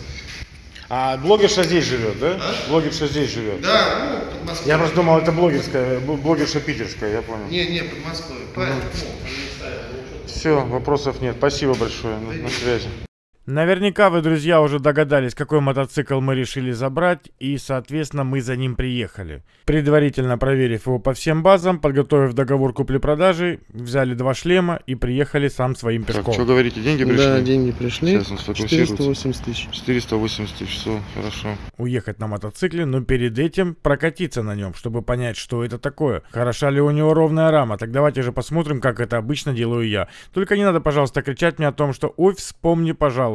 [SPEAKER 1] А блогерша здесь живет, да? Блогерша здесь живет.
[SPEAKER 9] Да, ну, под Москвой.
[SPEAKER 1] Я просто думал, это блогерская, бл- блогерша питерская, я понял.
[SPEAKER 9] Не, не, под Москвой. Парень, ну, не ставил, ну, что-то.
[SPEAKER 1] Все, вопросов нет. Спасибо большое. На, связи.
[SPEAKER 3] Наверняка вы, друзья, уже догадались, какой мотоцикл мы решили забрать, и, соответственно, мы за ним приехали. Предварительно проверив его по всем базам, подготовив договор купли-продажи, взяли два шлема и приехали сам своим пешком.
[SPEAKER 1] говорите, деньги
[SPEAKER 9] Да, деньги пришли.
[SPEAKER 1] Сейчас он сфокусируется.
[SPEAKER 9] 480 тысяч.
[SPEAKER 1] 480 тысяч, все, хорошо.
[SPEAKER 3] уехать на мотоцикле, но перед этим прокатиться на нем, чтобы понять, что это такое. Хороша ли у него ровная рама? Так давайте же посмотрим, как это обычно делаю я. Только не надо, пожалуйста, кричать мне о том, что «Ой, вспомни, пожалуйста,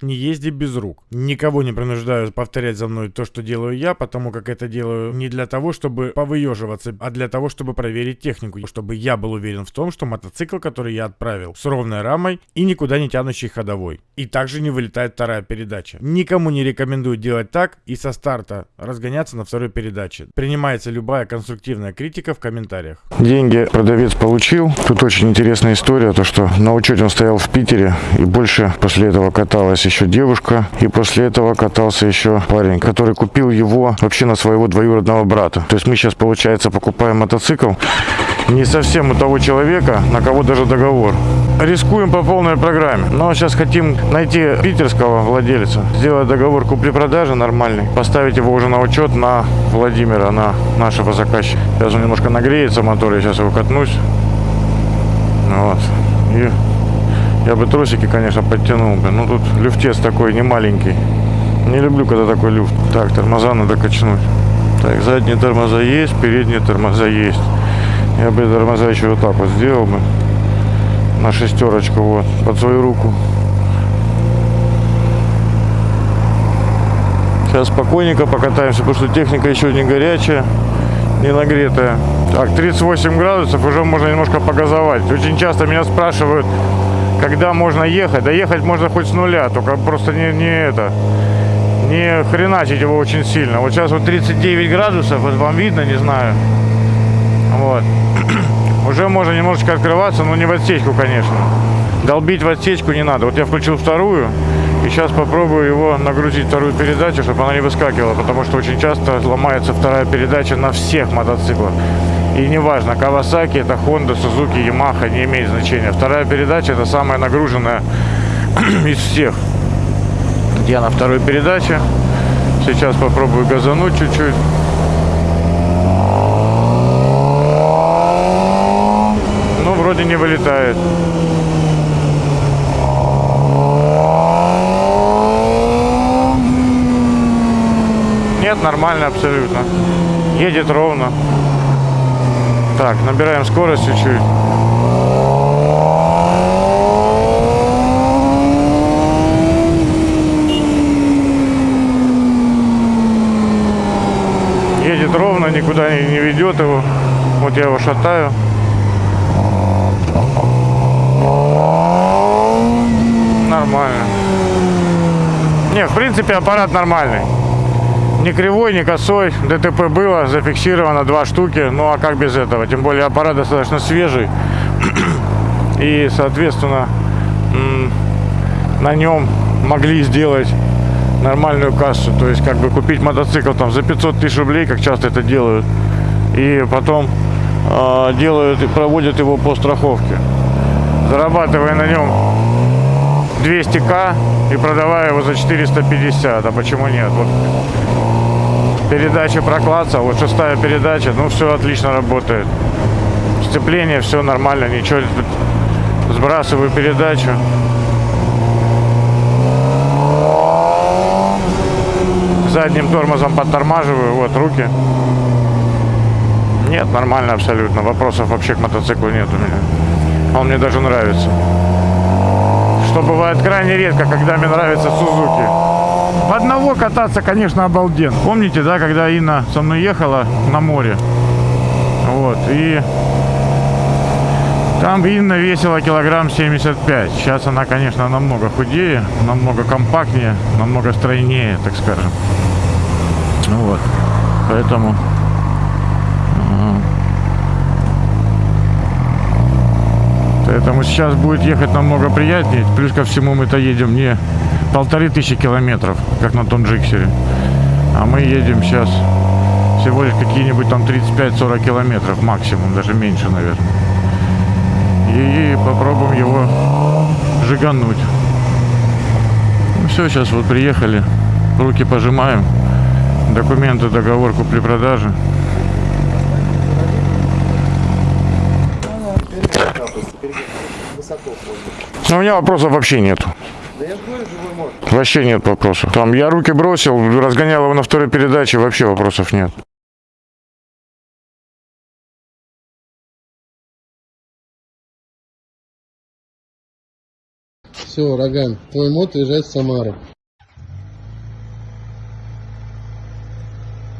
[SPEAKER 3] не езди без рук». Никого не принуждаю повторять за мной то, что делаю я, потому как это делаю не для того, чтобы повыеживаться, а для того, чтобы проверить технику, чтобы я был уверен в том, что мотоцикл, который я отправил, с ровной рамой и никуда не тянущий ходовой. И также не вылетает вторая передача. Никому не рекомендую делать так и со старта разгоняться на второй передаче. Принимается любая конструктивная критика в комментариях.
[SPEAKER 1] Деньги продавец получил. Тут очень интересная история, то что на учете он стоял в Питере, и больше после этого каталась еще девушка, и после этого катался еще парень, который купил его вообще на своего двоюродного брата. То есть мы сейчас, получается, покупаем мотоцикл не совсем у того человека, на кого даже договор. Рискуем по полной программе. Но сейчас хотим найти питерского владельца, сделать договор купли-продажи нормальный, поставить его уже на учет на Владимира, на нашего заказчика. Сейчас он немножко нагреется мотор, я сейчас его катнусь. Вот. И я бы трусики, конечно, подтянул бы. Но тут люфтец такой не маленький. Не люблю, когда такой люфт. Так, тормоза надо качнуть. Так, задние тормоза есть, передние тормоза есть. Я бы тормоза еще вот так вот сделал бы. На шестерочку, вот, под свою руку. Сейчас спокойненько покатаемся, потому что техника еще не горячая, не нагретая. Так, 38 градусов, уже можно немножко погазовать. Очень часто меня спрашивают, когда можно ехать. Да можно хоть с нуля, только просто не, не это, не хреначить его очень сильно. Вот сейчас вот 39 градусов, вот вам видно, не знаю. Вот. Уже можно немножечко открываться, но не в отсечку, конечно. Долбить в отсечку не надо. Вот я включил вторую, и сейчас попробую его нагрузить вторую передачу, чтобы она не выскакивала, потому что очень часто ломается вторая передача на всех мотоциклах. И неважно, Kawasaki, это Honda, Suzuki, Yamaha, не имеет значения. Вторая передача это самая нагруженная из всех. Я на второй передаче. Сейчас попробую газануть чуть-чуть. Ну, вроде не вылетает. Нет, нормально абсолютно. Едет ровно. Так, набираем скорость чуть-чуть. Едет ровно, никуда не, не ведет его. Вот я его шатаю. Нормально. Не, в принципе, аппарат нормальный. Не кривой, не косой. ДТП было, зафиксировано два штуки. Ну а как без этого? Тем более аппарат достаточно свежий. И, соответственно, на нем могли сделать нормальную кассу. То есть, как бы купить мотоцикл там за 500 тысяч рублей, как часто это делают. И потом э, делают и проводят его по страховке. Зарабатывая на нем 200к и продавая его за 450. А почему нет? Вот передача проклаться, вот шестая передача, ну все отлично работает. Сцепление, все нормально, ничего. Сбрасываю передачу. задним тормозом подтормаживаю, вот руки. Нет, нормально абсолютно. Вопросов вообще к мотоциклу нет у меня. Он мне даже нравится. Что бывает крайне редко, когда мне нравится Сузуки. Одного кататься, конечно, обалден. Помните, да, когда Инна со мной ехала на море? Вот, и там Инна весила килограмм 75. Сейчас она, конечно, намного худее, намного компактнее, намного стройнее, так скажем. Вот. Поэтому... Поэтому сейчас будет ехать намного приятнее. Плюс ко всему мы-то едем не полторы тысячи километров, как на том джиксере. А мы едем сейчас всего лишь какие-нибудь там 35-40 километров максимум, даже меньше, наверное и попробуем его жигануть. Ну все, сейчас вот приехали, руки пожимаем, документы, договор купли-продажи. У меня вопросов вообще нету. Вообще нет вопросов. Там я руки бросил, разгонял его на второй передаче, вообще вопросов нет.
[SPEAKER 9] Все, Роган, твой мод уезжает в Самару.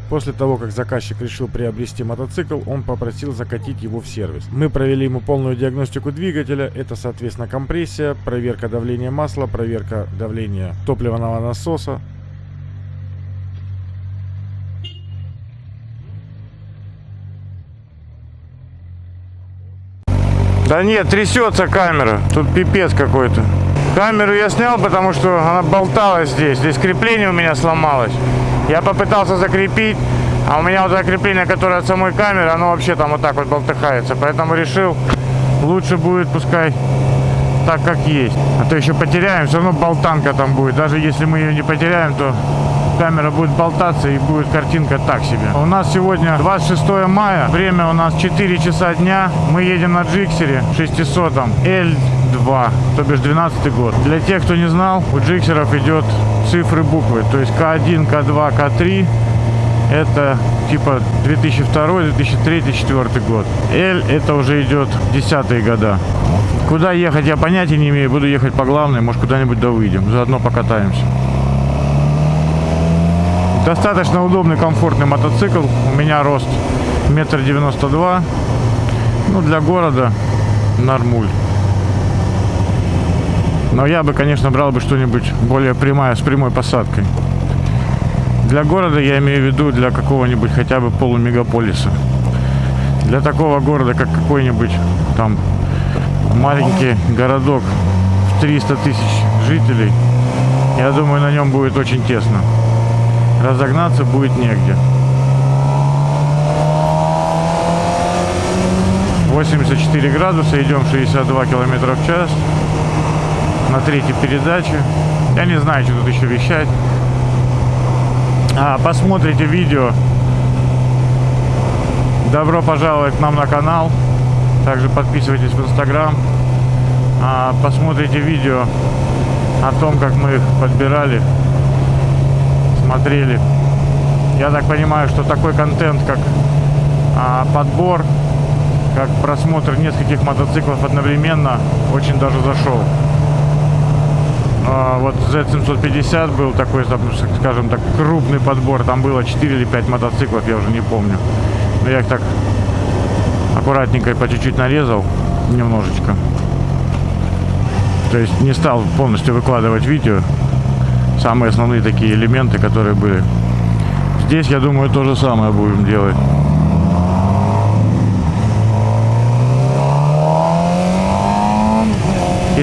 [SPEAKER 1] После того, как заказчик решил приобрести мотоцикл, он попросил закатить его в сервис. Мы провели ему полную диагностику двигателя. Это, соответственно, компрессия, проверка давления масла, проверка давления топливного насоса. Да нет, трясется камера. Тут пипец какой-то. Камеру я снял, потому что она болталась здесь. Здесь крепление у меня сломалось. Я попытался закрепить, а у меня вот это крепление, которое от самой камеры, оно вообще там вот так вот болтыхается. Поэтому решил, лучше будет пускай так, как есть. А то еще потеряем, все равно болтанка там будет. Даже если мы ее не потеряем, то камера будет болтаться и будет картинка так себе. У нас сегодня 26 мая, время у нас 4 часа дня. Мы едем на джиксере 600 L2, то бишь 12 год. Для тех, кто не знал, у джиксеров идет цифры буквы, то есть К1, К2, К3 это типа 2002, 2003, 2004 год. L это уже идет десятые года. Куда ехать я понятия не имею. Буду ехать по главной, может куда-нибудь да выйдем. Заодно покатаемся. Достаточно удобный, комфортный мотоцикл. У меня рост метр девяносто два. Ну, для города нормуль. Но я бы, конечно, брал бы что-нибудь более прямое, с прямой посадкой. Для города я имею в виду для какого-нибудь хотя бы полумегаполиса. Для такого города, как какой-нибудь там маленький городок в 300 тысяч жителей, я думаю, на нем будет очень тесно. Разогнаться будет негде. 84 градуса, идем 62 километра в час на третьей передаче. Я не знаю, что тут еще вещать. А, посмотрите видео. Добро пожаловать к нам на канал. Также подписывайтесь в Инстаграм. А, посмотрите видео о том, как мы их подбирали, смотрели. Я так понимаю, что такой контент, как а, подбор, как просмотр нескольких мотоциклов одновременно, очень даже зашел. А, вот Z750 был такой, скажем так, крупный подбор. Там было 4 или 5 мотоциклов, я уже не помню. Но я их так аккуратненько и по чуть-чуть нарезал немножечко. То есть не стал полностью выкладывать видео. Самые основные такие элементы, которые были. Здесь, я думаю, то же самое будем делать.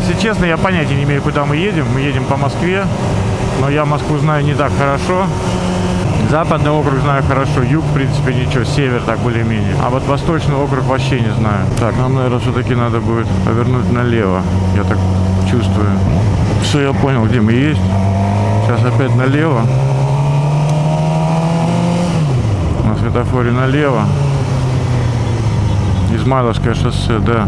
[SPEAKER 1] Если честно, я понятия не имею, куда мы едем. Мы едем по Москве, но я Москву знаю не так хорошо. Западный округ знаю хорошо, юг, в принципе, ничего, север так более-менее. А вот восточный округ вообще не знаю. Так, нам, наверное, все-таки надо будет повернуть налево. Я так чувствую. Все, я понял, где мы есть. Сейчас опять налево. На светофоре налево. Измайловское шоссе, да.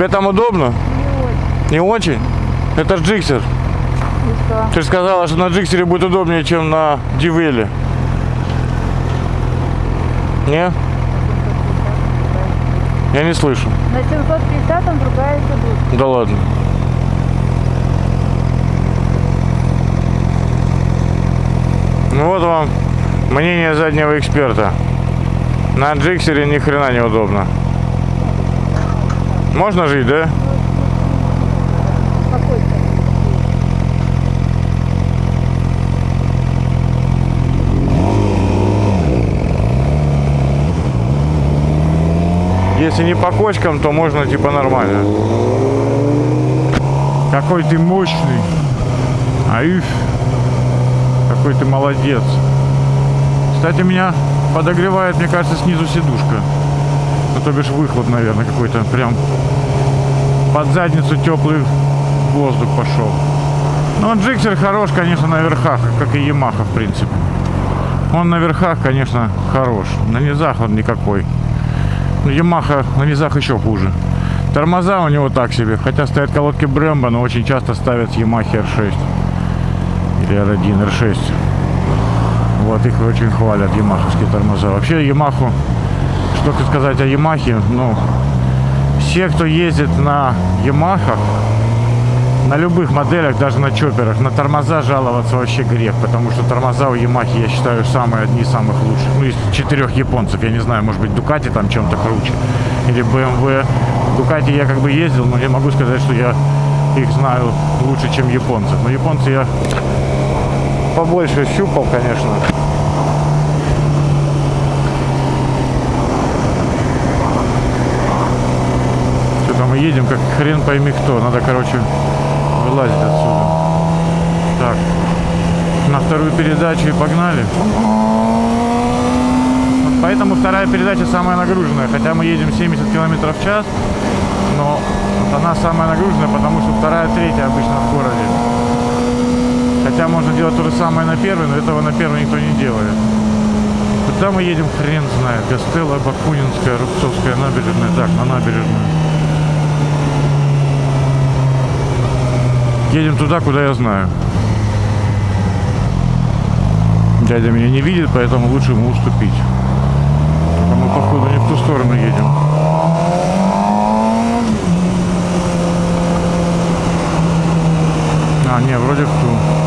[SPEAKER 1] Тебе там удобно? Не очень? Это ж джиксер. Ты же сказала, что на джиксере будет удобнее, чем на дивеле. Не? Я не слышу.
[SPEAKER 4] На 750 там другая идет.
[SPEAKER 1] Да ладно. Ну вот вам мнение заднего эксперта. На джиксере ни хрена неудобно. Можно жить, да? Если не по кочкам, то можно типа нормально. Какой ты мощный. Аиф. Какой ты молодец. Кстати, меня подогревает, мне кажется, снизу сидушка. Ну, то бишь выхлоп, наверное, какой-то. Прям под задницу теплый воздух пошел. Но джиксер хорош, конечно, на верхах, как и Ямаха, в принципе. Он на верхах, конечно, хорош. На низах он никакой. Ну, Ямаха на низах еще хуже. Тормоза у него так себе. Хотя стоят колодки Брэмбо, но очень часто ставят Ямахи R6. Или R1, R6. Вот их очень хвалят, ямаховские тормоза. Вообще Ямаху, что сказать о Ямахе, ну, все, кто ездит на Ямахах, на любых моделях, даже на чоперах, на тормоза жаловаться вообще грех, потому что тормоза у Ямахи, я считаю, самые одни из самых лучших. Ну, из четырех японцев, я не знаю, может быть, Дукати там чем-то круче, или BMW. Дукати я как бы ездил, но не могу сказать, что я их знаю лучше, чем японцев. Но японцы я побольше щупал, конечно. Что-то мы едем, как хрен пойми кто. Надо, короче, вылазить отсюда. Так, на вторую передачу и погнали. Поэтому вторая передача самая нагруженная. Хотя мы едем 70 км в час, но вот она самая нагруженная, потому что вторая, третья обычно в городе. Хотя можно делать то же самое на первой, но этого на первой никто не делает. Куда мы едем, хрен знает. Гастелла, Бакунинская, Рубцовская набережная. Так, на набережную. Едем туда, куда я знаю. Дядя меня не видит, поэтому лучше ему уступить. А мы, походу, не в ту сторону едем. А, не, вроде в ту.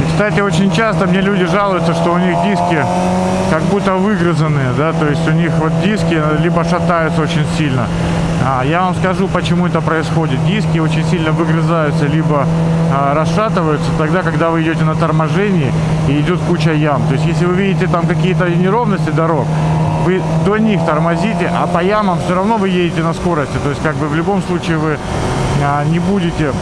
[SPEAKER 1] И, кстати, очень часто мне люди жалуются, что у них диски как будто выгрызанные, да, то есть у них вот диски либо шатаются очень сильно. А, я вам скажу, почему это происходит. Диски очень сильно выгрызаются, либо а, расшатываются тогда, когда вы идете на торможении и идет куча ям. То есть, если вы видите там какие-то неровности дорог, вы до них тормозите, а по ямам все равно вы едете на скорости. То есть, как бы в любом случае вы а, не будете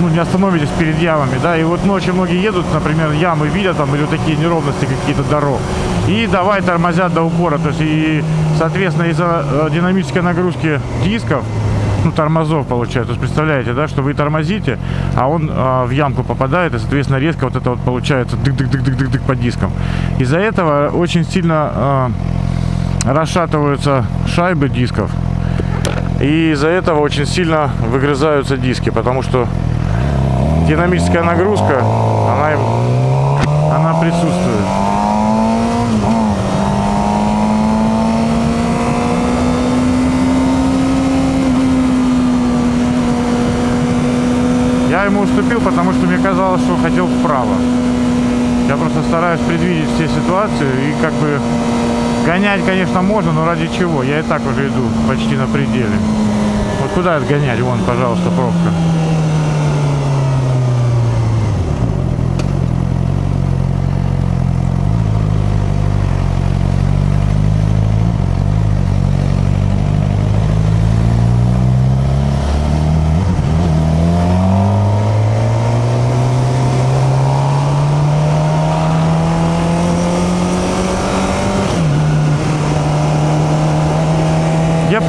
[SPEAKER 1] ну, не остановитесь перед ямами, да, и вот ночью многие едут, например, ямы видят там или вот такие неровности какие-то дорог, и давай тормозят до упора, то есть, и, соответственно, из-за э, динамической нагрузки дисков, ну, тормозов получается, то есть, представляете, да, что вы тормозите, а он а, в ямку попадает, и, соответственно, резко вот это вот получается дык-дык-дык-дык-дык по дискам. Из-за этого очень сильно а, расшатываются шайбы дисков, и из-за этого очень сильно выгрызаются диски, потому что динамическая нагрузка, она, им, она присутствует. Я ему уступил, потому что мне казалось, что хотел вправо. Я просто стараюсь предвидеть все ситуации и как бы гонять, конечно, можно, но ради чего? Я и так уже иду почти на пределе. Вот куда отгонять? Вон, пожалуйста, пробка.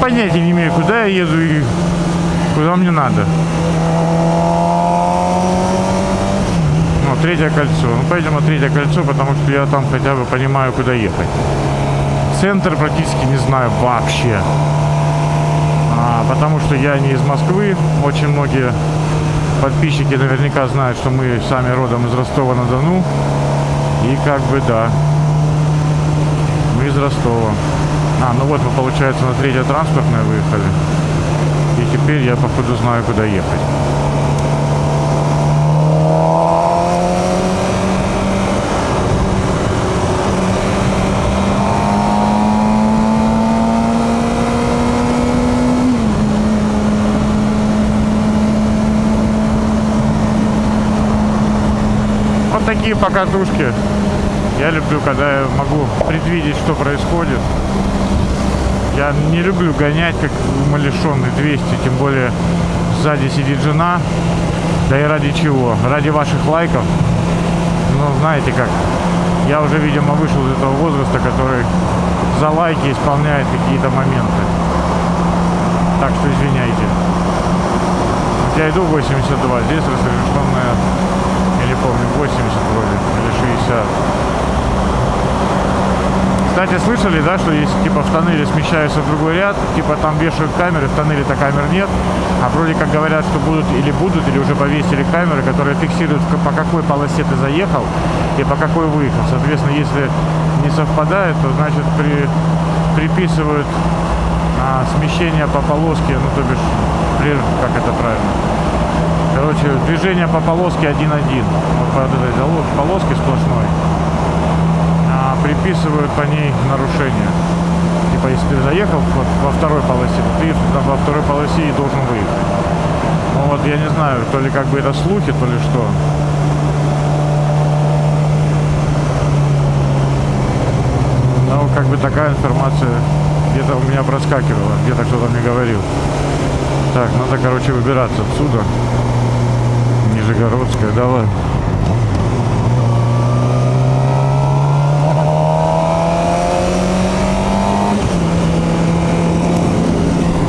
[SPEAKER 1] Понятия не имею, куда я еду и Куда мне надо? Ну, третье кольцо. Ну, на третье кольцо, потому что я там хотя бы понимаю, куда ехать. Центр практически не знаю вообще. А, потому что я не из Москвы. Очень многие подписчики наверняка знают, что мы сами родом из Ростова-на-Дону. И как бы да, мы из Ростова. А, ну вот мы, получается, на третье транспортное выехали. И теперь я, походу, знаю, куда ехать. Вот такие покатушки. Я люблю, когда я могу предвидеть, что происходит. Я не люблю гонять, как умалишенный 200, тем более сзади сидит жена. Да и ради чего? Ради ваших лайков. Ну, знаете как, я уже, видимо, вышел из этого возраста, который за лайки исполняет какие-то моменты. Так что извиняйте. Я иду 82, здесь разрешенная, я не помню, 80 вроде, или 60. Кстати, слышали, да, что если типа в тоннеле смещаются в другой ряд, типа там вешают камеры, в тоннеле-то камер нет, а вроде как говорят, что будут или будут, или уже повесили камеры, которые фиксируют, по какой полосе ты заехал и по какой выехал. Соответственно, если не совпадает, то значит при, приписывают а, смещение по полоске, ну то бишь, как это правильно? Короче, движение по полоске 1-1. Вот по этой полоске сплошной приписывают по ней нарушение. Типа, если ты заехал вот во второй полосе, ты там во второй полосе и должен выехать. Ну вот я не знаю, то ли как бы это слухи, то ли что. Но как бы такая информация где-то у меня проскакивала, где-то кто-то мне говорил. Так, надо, короче, выбираться отсюда. Нижегородская, давай.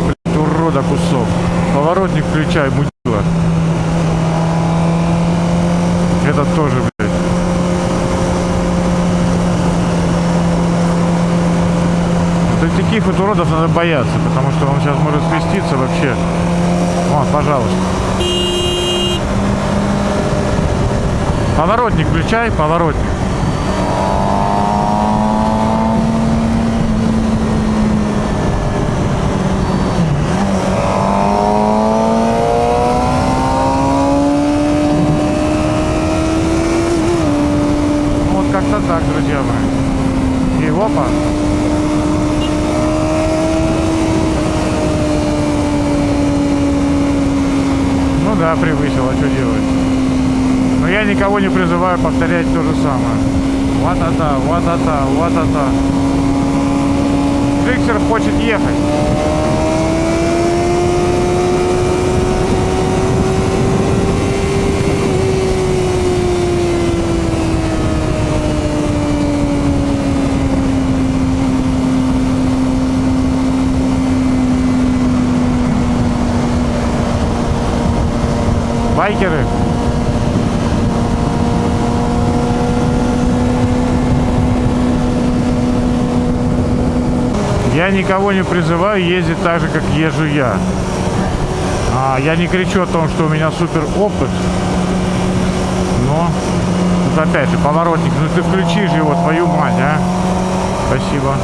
[SPEAKER 1] Блядь, урода кусок. Поворотник включай, мудила. Этот тоже, блядь. Вот таких вот уродов надо бояться, потому что он сейчас может свеститься вообще. Вот, пожалуйста. Поворотник включай, поворотник. Ну, Вот как-то так, друзья мои. И опа. Ну да, превысил, а что делать? Но я никого не призываю повторять то же самое. Вот-а-та, вот-а-та, вот-а-та. Триксер хочет ехать. Я никого не призываю ездить так же, как езжу я. А, я не кричу о том, что у меня супер опыт. Но, тут опять же, поворотник, ну ты включишь его, твою мать, а. Спасибо.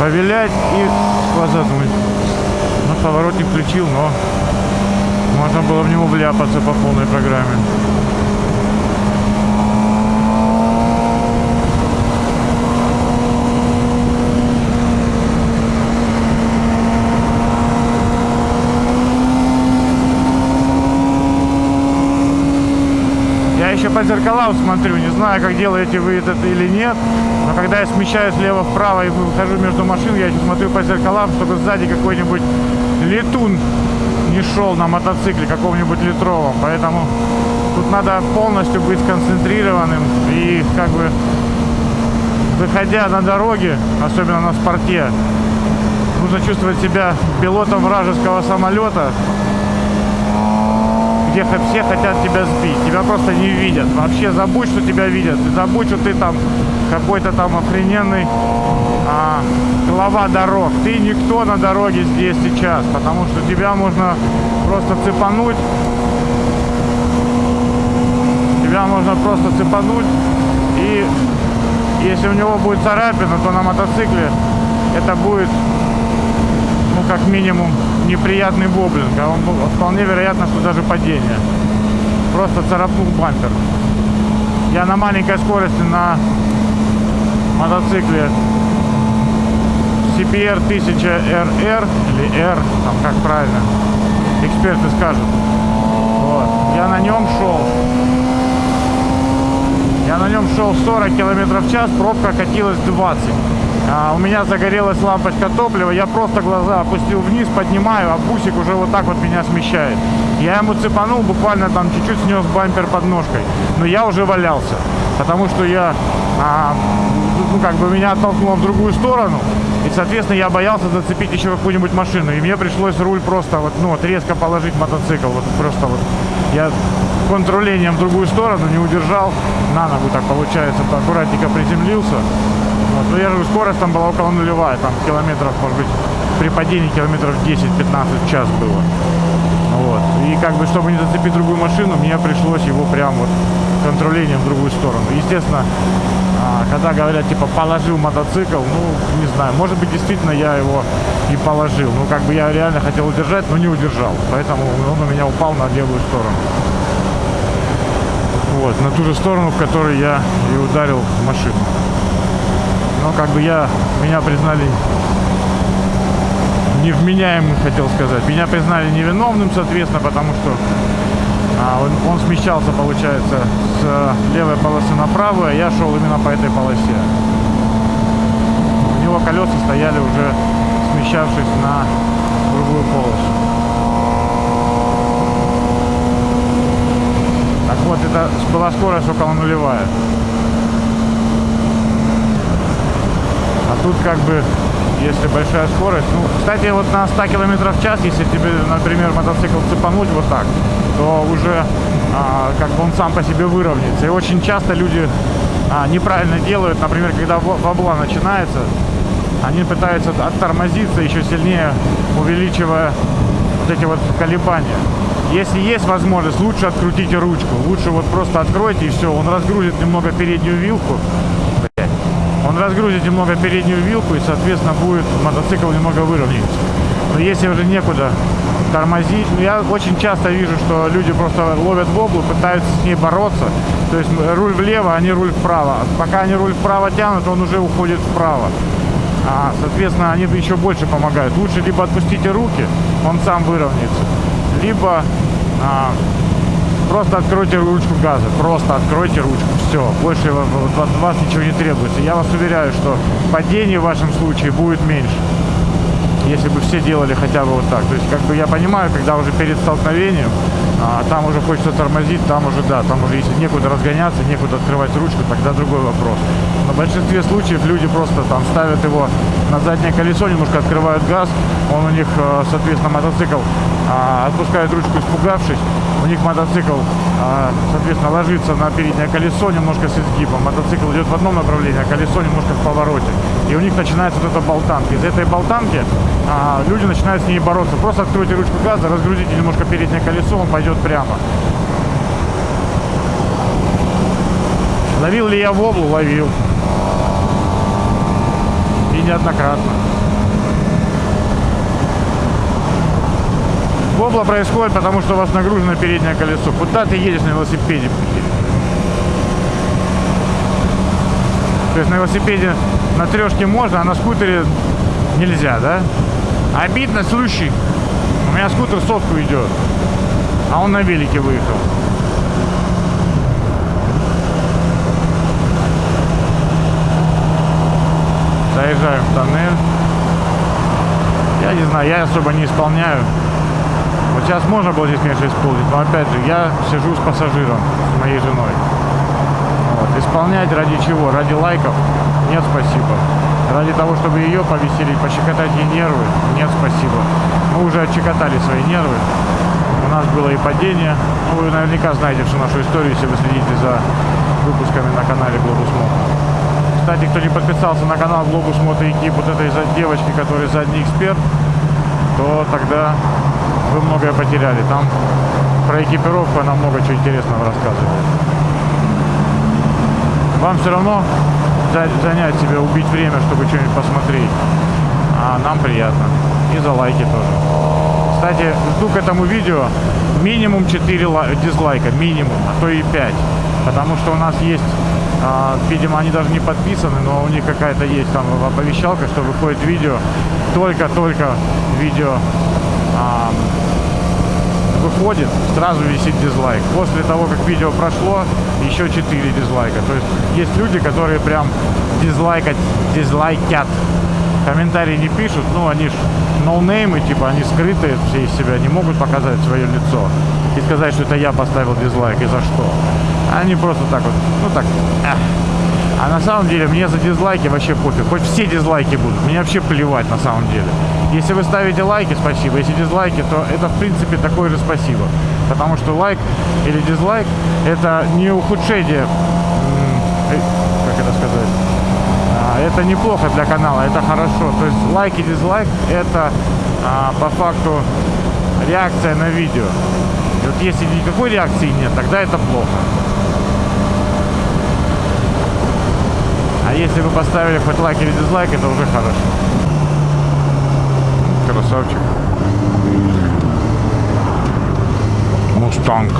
[SPEAKER 1] Повилять и сквозануть. Ну, поворотник включил, но можно было в него вляпаться по полной программе. Я еще по зеркалам смотрю, не знаю, как делаете вы это или нет, но когда я смещаюсь влево-вправо и выхожу между машин, я еще смотрю по зеркалам, чтобы сзади какой-нибудь летун не шел на мотоцикле каком-нибудь литровом. Поэтому тут надо полностью быть сконцентрированным и как бы выходя на дороге, особенно на спорте, нужно чувствовать себя пилотом вражеского самолета, где все хотят тебя сбить. Тебя просто не видят. Вообще забудь, что тебя видят. Забудь, что ты там какой-то там охрененный а, глава дорог. Ты никто на дороге здесь сейчас, потому что тебя можно просто цепануть. Тебя можно просто цепануть и если у него будет царапина, то на мотоцикле это будет ну, как минимум, неприятный воблинг, а он, вполне вероятно, что даже падение. Просто царапнул бампер. Я на маленькой скорости на мотоцикле CPR 1000 RR или R, там как правильно, эксперты скажут. Вот. Я на нем шел. Я на нем шел 40 километров в час, пробка катилась 20. А, у меня загорелась лампочка топлива, я просто глаза опустил вниз, поднимаю, а бусик уже вот так вот меня смещает. Я ему цепанул, буквально там чуть-чуть снес бампер под ножкой, но я уже валялся, потому что я, а, ну как бы меня оттолкнуло в другую сторону, и, соответственно, я боялся зацепить еще какую-нибудь машину, и мне пришлось руль просто вот, ну вот резко положить мотоцикл, вот просто вот. Я контролением в другую сторону не удержал, на ногу так получается, то аккуратненько приземлился. Вот. Но я же скорость там была около нулевая, там километров, может быть, при падении километров 10-15 в час было. Вот. И как бы, чтобы не зацепить другую машину, мне пришлось его прям вот контролением в другую сторону. Естественно, когда говорят, типа, положил мотоцикл, ну, не знаю, может быть, действительно я его и положил. Ну, как бы я реально хотел удержать, но не удержал. Поэтому он у меня упал на левую сторону. Вот, на ту же сторону, в которой я и ударил машину. Но как бы я, меня признали невменяемым, хотел сказать. Меня признали невиновным, соответственно, потому что он, он смещался, получается, с левой полосы на правую, а я шел именно по этой полосе. У него колеса стояли уже смещавшись на другую полосу. Так вот, это была скорость около нулевая. А тут как бы, если большая скорость, ну, кстати, вот на 100 километров в час, если тебе, например, мотоцикл цепануть вот так, то уже а, как бы он сам по себе выровняется. И очень часто люди а, неправильно делают, например, когда во- вобла начинается, они пытаются оттормозиться еще сильнее, увеличивая вот эти вот колебания. Если есть возможность, лучше открутите ручку. Лучше вот просто откройте и все. Он разгрузит немного переднюю вилку. Он разгрузит немного переднюю вилку и, соответственно, будет мотоцикл немного выровняется. Но если уже некуда тормозить, ну, я очень часто вижу, что люди просто ловят воблу, пытаются с ней бороться. То есть руль влево, они руль вправо. Пока они руль вправо тянут, он уже уходит вправо. А, соответственно, они еще больше помогают. Лучше либо отпустите руки, он сам выровняется, либо а, просто откройте ручку газа. Просто откройте ручку. Все. Больше от вас ничего не требуется. Я вас уверяю, что падение в вашем случае будет меньше. Если бы все делали хотя бы вот так. То есть, как бы я понимаю, когда уже перед столкновением, а, там уже хочется тормозить, там уже да, там уже если некуда разгоняться, некуда открывать ручку, тогда другой вопрос. Но в большинстве случаев люди просто там ставят его на заднее колесо, немножко открывают газ, он у них, э, соответственно, мотоцикл а, отпускает ручку, испугавшись, у них мотоцикл, а, соответственно, ложится на переднее колесо немножко с изгибом, мотоцикл идет в одном направлении, а колесо немножко в повороте. И у них начинается вот эта болтанка. Из этой болтанки а, люди начинают с ней бороться. Просто откройте ручку газа, разгрузите немножко переднее колесо, он пойдет прямо. Ловил ли я воблу? Ловил. Неоднократно. Вобла происходит, потому что у вас нагружено переднее колесо. Куда ты едешь на велосипеде? То есть на велосипеде на трешке можно, а на скутере нельзя, да? Обидно, слушай. У меня скутер сотку идет, а он на велике выехал. Заезжаем в тоннель. Я не знаю, я особо не исполняю. Вот сейчас можно было здесь меньше исполнить, но опять же, я сижу с пассажиром, с моей женой. Вот. Исполнять ради чего? Ради лайков? Нет, спасибо. Ради того, чтобы ее повеселить, пощекотать ей нервы? Нет, спасибо. Мы уже отщекотали свои нервы. У нас было и падение. Ну, вы наверняка знаете всю нашу историю, если вы следите за выпусками на канале Globus Moto. Кстати, кто не подписался на канал Moto Ekip, вот этой девочки, которая задний эксперт, то тогда вы многое потеряли. Там про экипировку она много чего интересного рассказывает. Вам все равно за- занять себя, убить время, чтобы что-нибудь посмотреть. А нам приятно. И за лайки тоже. Кстати, жду к этому видео минимум 4 ла- дизлайка, минимум, а то и 5. Потому что у нас есть, видимо, они даже не подписаны, но у них какая-то есть там оповещалка, что выходит видео, только-только видео а, выходит, сразу висит дизлайк. После того, как видео прошло, еще 4 дизлайка. То есть есть люди, которые прям дизлайкать, дизлайкят. Комментарии не пишут, ну они ж ноунеймы, типа они скрытые все из себя, не могут показать свое лицо и сказать, что это я поставил дизлайк и за что. Они просто так вот, ну так, эх. А на самом деле мне за дизлайки вообще пофиг. Хоть все дизлайки будут. Мне вообще плевать на самом деле. Если вы ставите лайки, спасибо. Если дизлайки, то это в принципе такое же спасибо. Потому что лайк или дизлайк это не ухудшение, э, как это сказать, а, это неплохо для канала, это хорошо. То есть лайк и дизлайк это а, по факту реакция на видео. И вот если никакой реакции нет, тогда это плохо. Если вы поставили хоть лайк или дизлайк, это уже хорошо. Красавчик. Мустанг.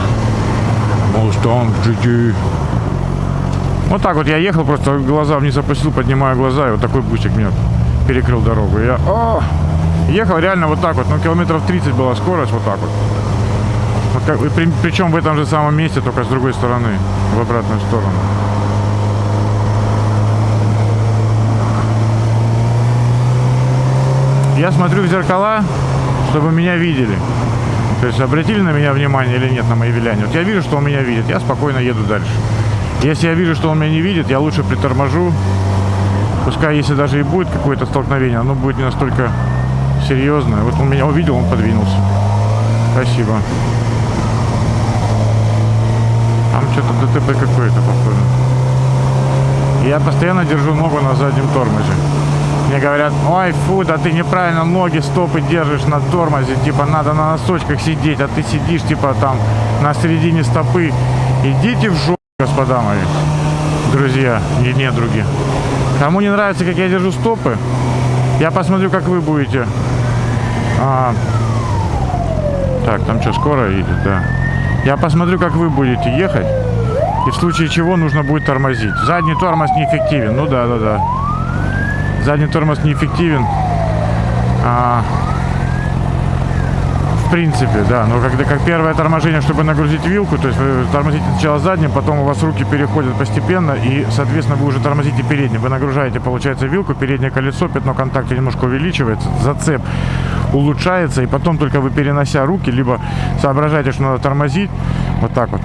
[SPEAKER 1] Мустанг GT. Вот так вот я ехал, просто глаза вниз опустил, поднимаю глаза, и вот такой бусик мне перекрыл дорогу. Я о, ехал реально вот так вот, ну километров 30 была скорость, вот так вот. Вот как, при- причем в этом же самом месте, только с другой стороны, в обратную сторону. Я смотрю в зеркала, чтобы меня видели. То есть обратили на меня внимание или нет на мои виляния. Вот я вижу, что он меня видит, я спокойно еду дальше. Если я вижу, что он меня не видит, я лучше приторможу. Пускай, если даже и будет какое-то столкновение, оно будет не настолько серьезное. Вот он меня увидел, он подвинулся. Спасибо. Там что-то ДТП какое-то, похоже. Я постоянно держу ногу на заднем тормозе. Мне говорят, ой, фу, да ты неправильно ноги, стопы держишь на тормозе, типа надо на носочках сидеть, а ты сидишь типа там на середине стопы. Идите в жопу, господа мои, друзья и недруги. Кому не нравится, как я держу стопы, я посмотрю, как вы будете. А, так, там что, скоро едет, да. Я посмотрю, как вы будете ехать. И в случае чего нужно будет тормозить. Задний тормоз неэффективен. Ну да, да, да. Задний тормоз неэффективен. А, в принципе, да. Но когда как первое торможение, чтобы нагрузить вилку, то есть вы тормозите сначала задним, потом у вас руки переходят постепенно, и, соответственно, вы уже тормозите передним. Вы нагружаете, получается, вилку, переднее колесо, пятно контакта немножко увеличивается, зацеп улучшается, и потом только вы, перенося руки, либо соображаете, что надо тормозить, вот так вот.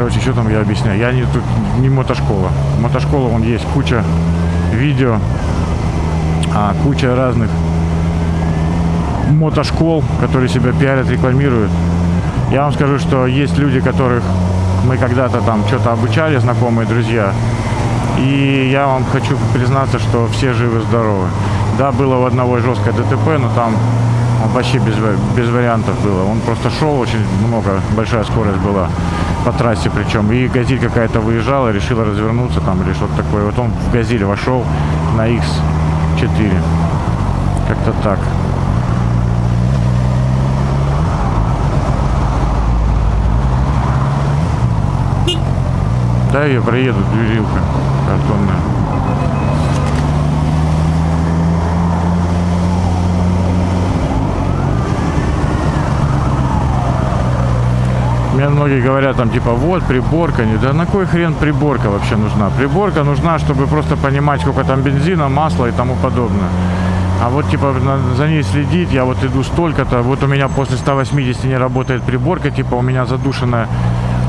[SPEAKER 1] Короче, что там я объясняю? Я не тут не мотошкола. Мотошкола, вон есть куча видео, а, куча разных мотошкол, которые себя пиарят, рекламируют. Я вам скажу, что есть люди, которых мы когда-то там что-то обучали, знакомые, друзья. И я вам хочу признаться, что все живы-здоровы. Да, было у одного жесткое ДТП, но там он вообще без, без вариантов было. Он просто шел очень много, большая скорость была по трассе причем. И газель какая-то выезжала, решила развернуться там или что-то такое. Вот он в газель вошел на X4. Как-то так. Да, я проеду, дверилка картонная. Мне многие говорят там типа вот приборка, не да на кой хрен приборка вообще нужна? Приборка нужна, чтобы просто понимать, сколько там бензина, масла и тому подобное. А вот типа за ней следить, я вот иду столько-то, вот у меня после 180 не работает приборка, типа у меня задушенная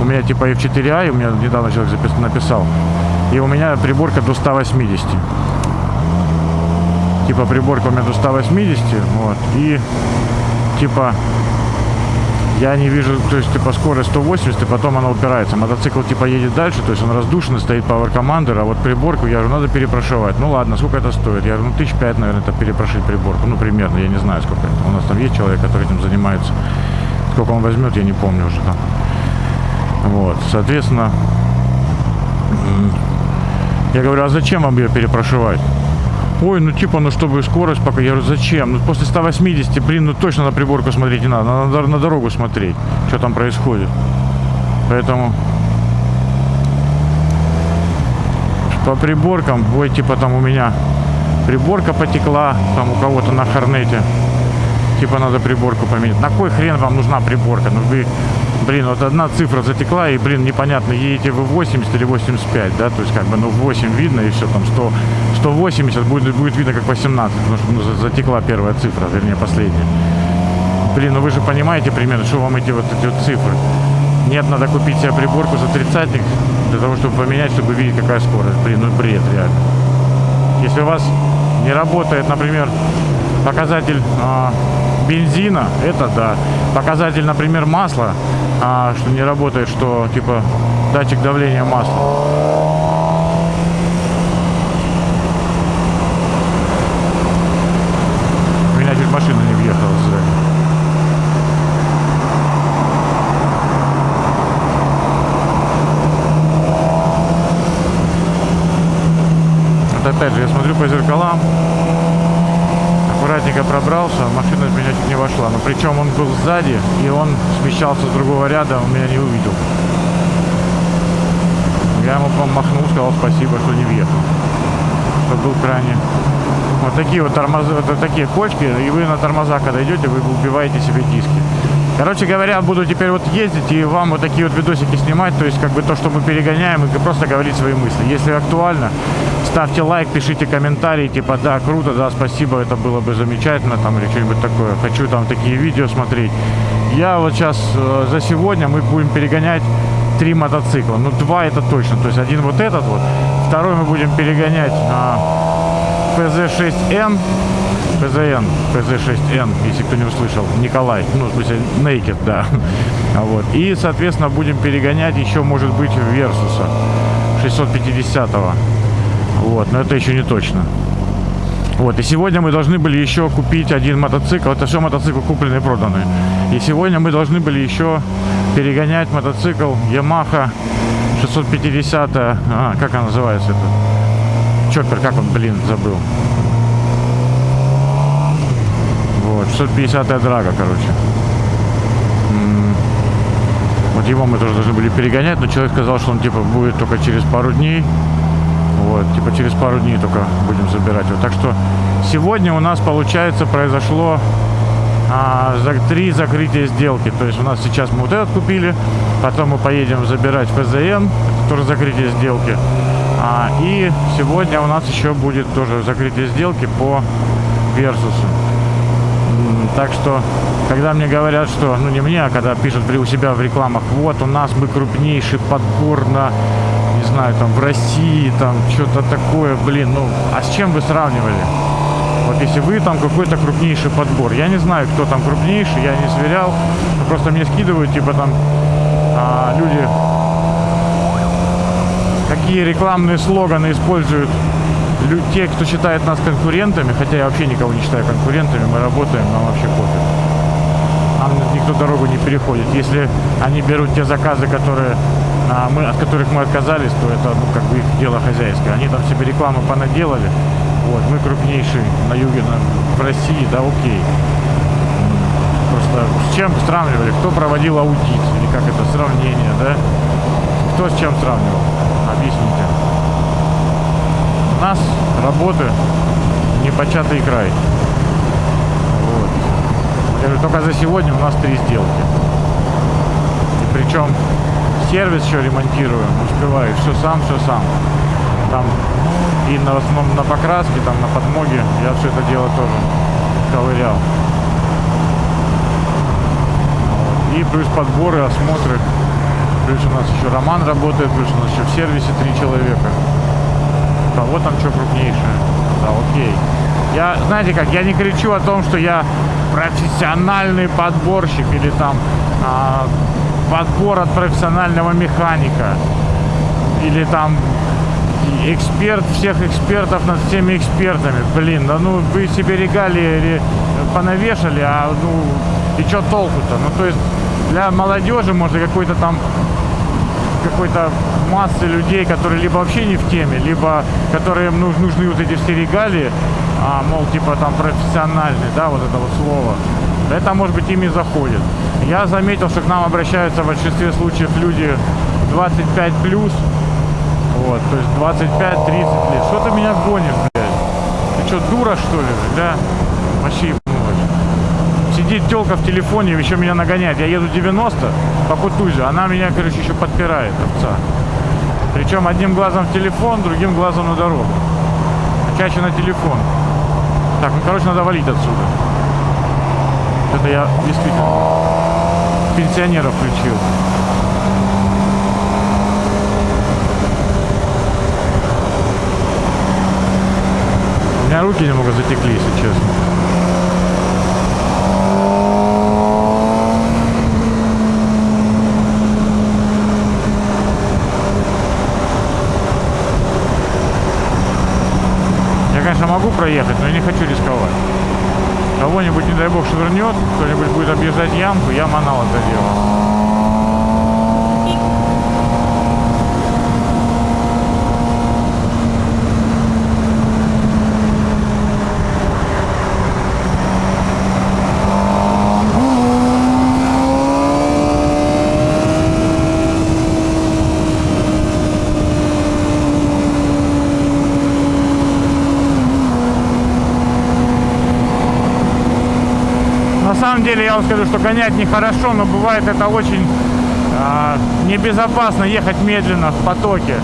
[SPEAKER 1] У меня типа F4i, у меня недавно человек запис- написал. И у меня приборка до 180. Типа приборка у меня до 180, вот. И типа я не вижу, то есть типа скорость 180, и потом она упирается. Мотоцикл типа едет дальше, то есть он раздушенный, стоит Power Commander, а вот приборку, я говорю, надо перепрошивать. Ну ладно, сколько это стоит? Я говорю, ну тысяч пять, наверное, это перепрошить приборку. Ну примерно, я не знаю сколько это. У нас там есть человек, который этим занимается. Сколько он возьмет, я не помню уже там. Вот, соответственно, я говорю, а зачем вам ее перепрошивать? Ой, ну типа, ну чтобы скорость пока. Я говорю, зачем? Ну после 180, блин, ну точно на приборку смотреть не надо. Надо на дорогу смотреть, что там происходит. Поэтому по приборкам, ой, типа там у меня приборка потекла, там у кого-то на Хорнете. Типа надо приборку поменять. На кой хрен вам нужна приборка? Ну вы, блин, вот одна цифра затекла, и, блин, непонятно, едете вы 80 или 85, да, то есть как бы, ну, 8 видно, и все, там 100, 180 будет, будет видно как 18, потому что ну, за- затекла первая цифра, вернее, последняя. Блин, ну вы же понимаете примерно, что вам эти вот эти вот цифры. Нет, надо купить себе приборку за тридцатник, для того, чтобы поменять, чтобы видеть, какая скорость. Блин, ну бред, реально. Если у вас не работает, например, показатель а, бензина, это да. Показатель, например, масла, а, что не работает, что типа датчик давления масла. У меня чуть машина не въехала сзади. Вот опять же, я смотрю по зеркалам, аккуратненько пробрался, машина в меня чуть не вошла. Но причем он был сзади, и он смещался с другого ряда, он меня не увидел. Я ему по- махнул, сказал спасибо, что не въехал. Что был крайне... Вот такие вот тормоза, вот такие кочки, и вы на тормоза, когда идете, вы убиваете себе диски. Короче говоря, буду теперь вот ездить и вам вот такие вот видосики снимать, то есть как бы то, что мы перегоняем, и просто говорить свои мысли. Если актуально, ставьте лайк, пишите комментарии, типа, да, круто, да, спасибо, это было бы замечательно, там, или что-нибудь такое. Хочу там такие видео смотреть. Я вот сейчас э, за сегодня мы будем перегонять три мотоцикла. Ну, два это точно. То есть один вот этот вот, второй мы будем перегонять а, PZ6N, PZN, PZ6N, если кто не услышал, Николай, ну, в смысле, Naked, да. А Вот. И, соответственно, будем перегонять еще, может быть, Версуса 650-го. Вот, но это еще не точно. Вот, и сегодня мы должны были еще купить один мотоцикл. Это все мотоциклы купленные и проданные. И сегодня мы должны были еще перегонять мотоцикл Yamaha 650, а, как она называется это? Чоппер, как он, блин, забыл. Вот, 650 драга, короче. Вот его мы тоже должны были перегонять, но человек сказал, что он типа будет только через пару дней. Вот, типа через пару дней только будем забирать его. Так что сегодня у нас, получается, произошло а, три закрытия сделки. То есть у нас сейчас мы вот этот купили, потом мы поедем забирать ФЗН, тоже закрытие сделки. А, и сегодня у нас еще будет тоже закрытие сделки по Версусу. Так что, когда мне говорят, что, ну не мне, а когда пишут у себя в рекламах, вот у нас мы крупнейший подбор на, не знаю, там в России, там что-то такое, блин, ну, а с чем вы сравнивали? Вот если вы там какой-то крупнейший подбор, я не знаю, кто там крупнейший, я не сверял, просто мне скидывают, типа там а, люди какие рекламные слоганы используют те, кто считает нас конкурентами, хотя я вообще никого не считаю конкурентами, мы работаем, нам вообще пофиг. Нам никто дорогу не переходит. Если они берут те заказы, которые а, мы, от которых мы отказались, то это ну, как бы их дело хозяйское. Они там себе рекламу понаделали. Вот, мы крупнейший на юге, на- в России, да, окей. Просто с чем сравнивали? Кто проводил аудит? Или как это, сравнение, да? Кто с чем сравнивал? Объясните. У нас работы непочатый край. Вот. Я говорю, только за сегодня у нас три сделки. И причем сервис еще ремонтирую, успеваю, все сам, все сам. Там и на, основном на покраске, там на подмоге я все это дело тоже ковырял. Вот. И плюс подборы, осмотры, Плюс у нас еще Роман работает, плюс у нас еще в сервисе три человека. Кого там что крупнейшее? Да, окей. Я, знаете как, я не кричу о том, что я профессиональный подборщик или там а, подбор от профессионального механика. Или там эксперт всех экспертов над всеми экспертами. Блин, да ну вы себе регалии ре- понавешали, а ну и что толку-то? Ну то есть для молодежи можно какой-то там какой-то массы людей, которые либо вообще не в теме, либо которым нуж- нужны вот эти все регалии, а, мол, типа там профессиональный, да, вот это вот слово. Это, может быть, ими заходит. Я заметил, что к нам обращаются в большинстве случаев люди 25 плюс, вот, то есть 25-30 лет. Что ты меня гонишь, блядь? Ты что, дура, что ли, да? Вообще. Сидит телка в телефоне, еще меня нагоняет. Я еду 90 по Кутузе, она меня, короче, еще подпирает, овца. Причем одним глазом в телефон, другим глазом на дорогу. Чаще на телефон. Так, ну, короче, надо валить отсюда. Это я действительно пенсионера включил. У меня руки немного затекли, если честно. Я, конечно, могу проехать, но я не хочу рисковать. Кого-нибудь, не дай бог, швырнет, кто-нибудь будет объезжать ямку, я манал это дело. На самом деле я вам скажу, что гонять нехорошо, но бывает это очень а, небезопасно ехать медленно в потоке.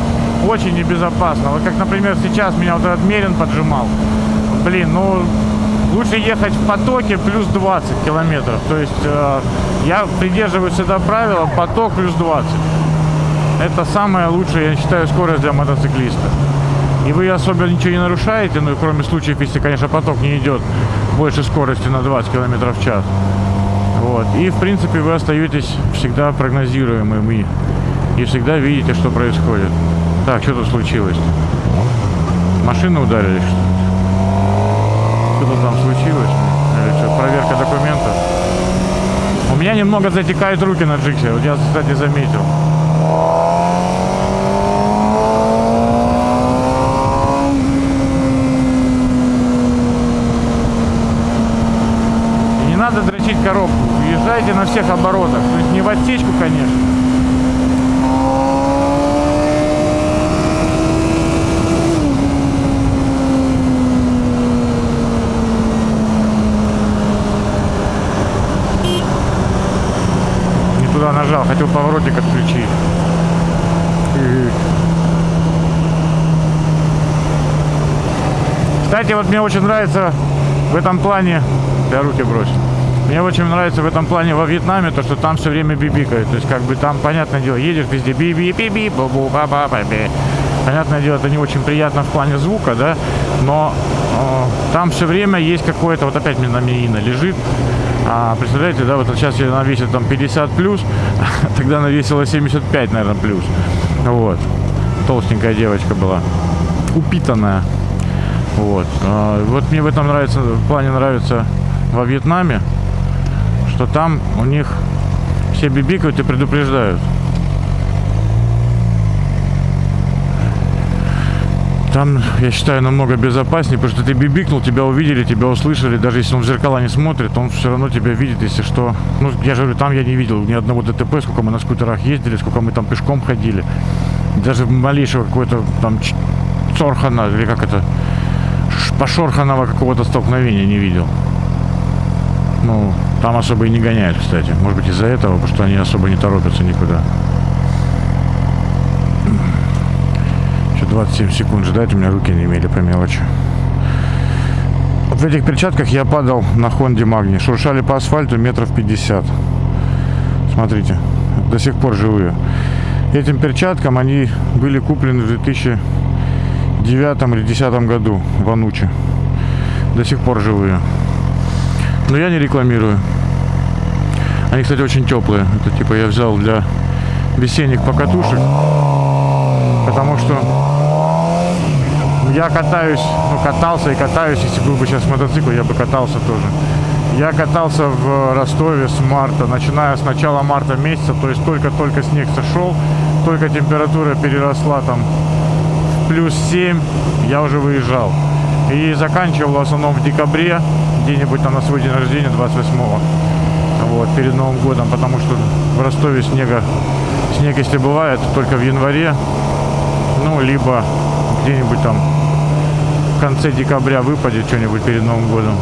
[SPEAKER 1] Очень небезопасно. Вот как, например, сейчас меня вот этот Мерин поджимал. Блин, ну лучше ехать в потоке плюс 20 километров. То есть э, я придерживаюсь всегда правила поток плюс 20. Это самая лучшая, я считаю, скорость для мотоциклиста. И вы особо ничего не нарушаете, ну, кроме случаев, если, конечно, поток не идет больше скорости на 20 км в час. Вот. И, в принципе, вы остаетесь всегда прогнозируемыми. И всегда видите, что происходит. Так, что тут случилось? Машины ударили, что? Что-то там случилось? Или что, проверка документов? У меня немного затекают руки на джиксе. Вот я, кстати, заметил. И не дрочить коробку. Езжайте на всех оборотах. То есть не в отсечку, конечно. Не туда нажал, хотел поворотник отключить. Кстати, вот мне очень нравится в этом плане, я руки бросил. Мне очень нравится в этом плане во Вьетнаме то, что там все время бибикает. То есть, как бы там, понятное дело, едешь везде би би би би бу бу ба ба ба би Понятное дело, это не очень приятно в плане звука, да, но э, там все время есть какое-то, вот опять мне на Миина лежит, а, представляете, да, вот сейчас я навесил там 50 плюс, тогда навесила 75, наверное, плюс. Вот. Толстенькая девочка была. Упитанная. Вот. А, Вот мне в этом нравится, в плане нравится во Вьетнаме, что там у них все бибикают и предупреждают. Там, я считаю, намного безопаснее, потому что ты бибикнул, тебя увидели, тебя услышали, даже если он в зеркала не смотрит, он все равно тебя видит, если что. Ну, я же говорю, там я не видел ни одного ДТП, сколько мы на скутерах ездили, сколько мы там пешком ходили. Даже малейшего какой-то там цорхана, или как это, пошорханого какого-то столкновения не видел. Ну, там особо и не гоняют, кстати. Может быть из-за этого, потому что они особо не торопятся никуда. Еще 27 секунд ждать, у меня руки не имели по мелочи. Вот в этих перчатках я падал на Хонде Магни. Шуршали по асфальту метров 50. Смотрите, до сих пор живые. этим перчаткам они были куплены в 2009 или 2010 году в Ануче. До сих пор живые. Но я не рекламирую. Они, кстати, очень теплые. Это типа я взял для весенних покатушек. Потому что я катаюсь, ну катался и катаюсь, если был бы сейчас мотоцикл, я бы катался тоже. Я катался в Ростове с марта, начиная с начала марта месяца, то есть только-только снег сошел, только температура переросла там в плюс 7, я уже выезжал. И заканчивал в основном в декабре, где-нибудь там на свой день рождения, 28-го, вот, перед Новым годом, потому что в Ростове снега, снег если бывает, только в январе, ну, либо где-нибудь там в конце декабря выпадет что-нибудь перед Новым годом.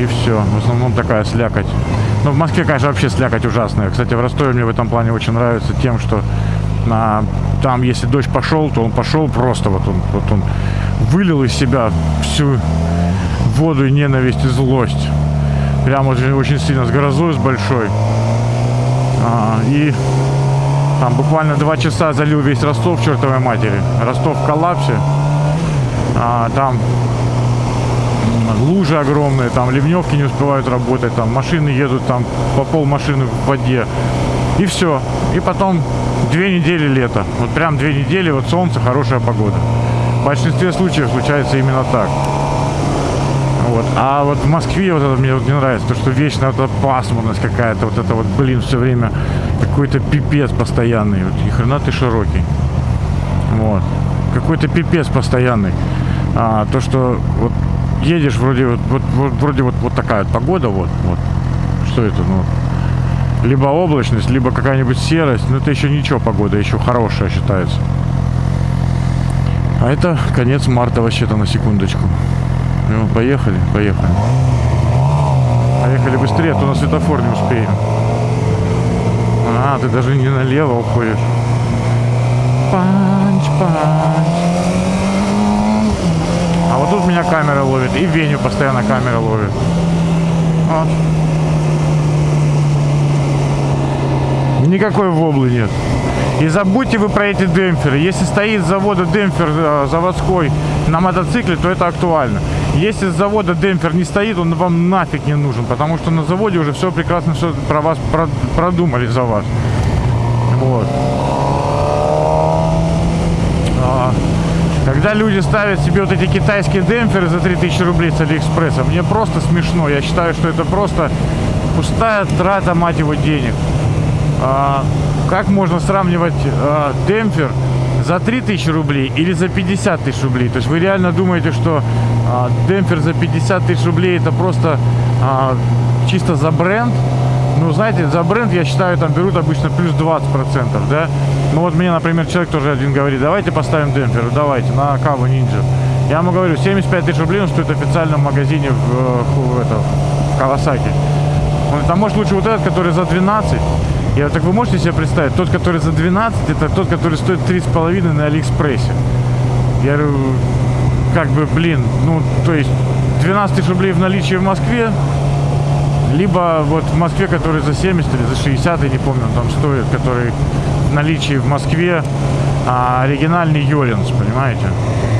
[SPEAKER 1] И все. В основном такая слякоть. Но в Москве, конечно, вообще слякоть ужасная. Кстати, в Ростове мне в этом плане очень нравится тем, что а, там, если дождь пошел, то он пошел просто, вот он, вот он вылил из себя всю воду и ненависть и злость. Прям очень, очень сильно, с грозой, с большой. А, и там буквально два часа залил весь Ростов чертовой матери. Ростов в коллапсе. А, там лужи огромные, там ливневки не успевают работать, там машины едут там по пол машины в воде. И все. И потом две недели лета. Вот прям две недели, вот солнце, хорошая погода. В большинстве случаев случается именно так. Вот. А вот в Москве вот это мне вот не нравится, то что вечно вот эта пасмурность какая-то, вот это вот, блин, все время какой-то пипец постоянный. Вот, и хрена ты широкий. Вот. Какой-то пипец постоянный. А, то, что вот едешь вроде вот, вот, вот вроде вот, вот такая вот погода, вот, вот. Что это, ну, либо облачность, либо какая-нибудь серость, но это еще ничего погода, еще хорошая считается. А это конец марта вообще-то на секундочку. Ну, поехали, поехали. Поехали быстрее, а то на светофор не успеем. А, ты даже не налево уходишь. Панч, панч. А вот тут меня камера ловит. И Веню постоянно камера ловит. Вот. Никакой воблы нет. И забудьте вы про эти демпферы. Если стоит с завода демпфер э, заводской на мотоцикле, то это актуально. Если с завода демпфер не стоит, он вам нафиг не нужен, потому что на заводе уже все прекрасно все про вас про- продумали за вас. Вот. А, Когда люди ставят себе вот эти китайские демпферы за 3000 рублей с Алиэкспресса, мне просто смешно. Я считаю, что это просто пустая трата, мать его, денег. А, как можно сравнивать а, демпфер за 3000 рублей или за 50 тысяч рублей? То есть вы реально думаете, что а, демпфер за 50 тысяч рублей это просто а, чисто за бренд? Ну, знаете, за бренд, я считаю, там берут обычно плюс 20%, да? Ну, вот мне, например, человек тоже один говорит, давайте поставим демпфер, давайте, на Каву Ninja. Я ему говорю, 75 тысяч рублей он стоит в официальном магазине в, э, в, это, в Кавасаки. Он говорит, а может лучше вот этот, который за 12? Я так вы можете себе представить, тот, который за 12, это тот, который стоит 3,5 на Алиэкспрессе. Я говорю, как бы, блин, ну, то есть 12 тысяч рублей в наличии в Москве, либо вот в Москве, который за 70 или за 60, я не помню, там стоит, который в наличии в Москве, а оригинальный Йолинс, понимаете?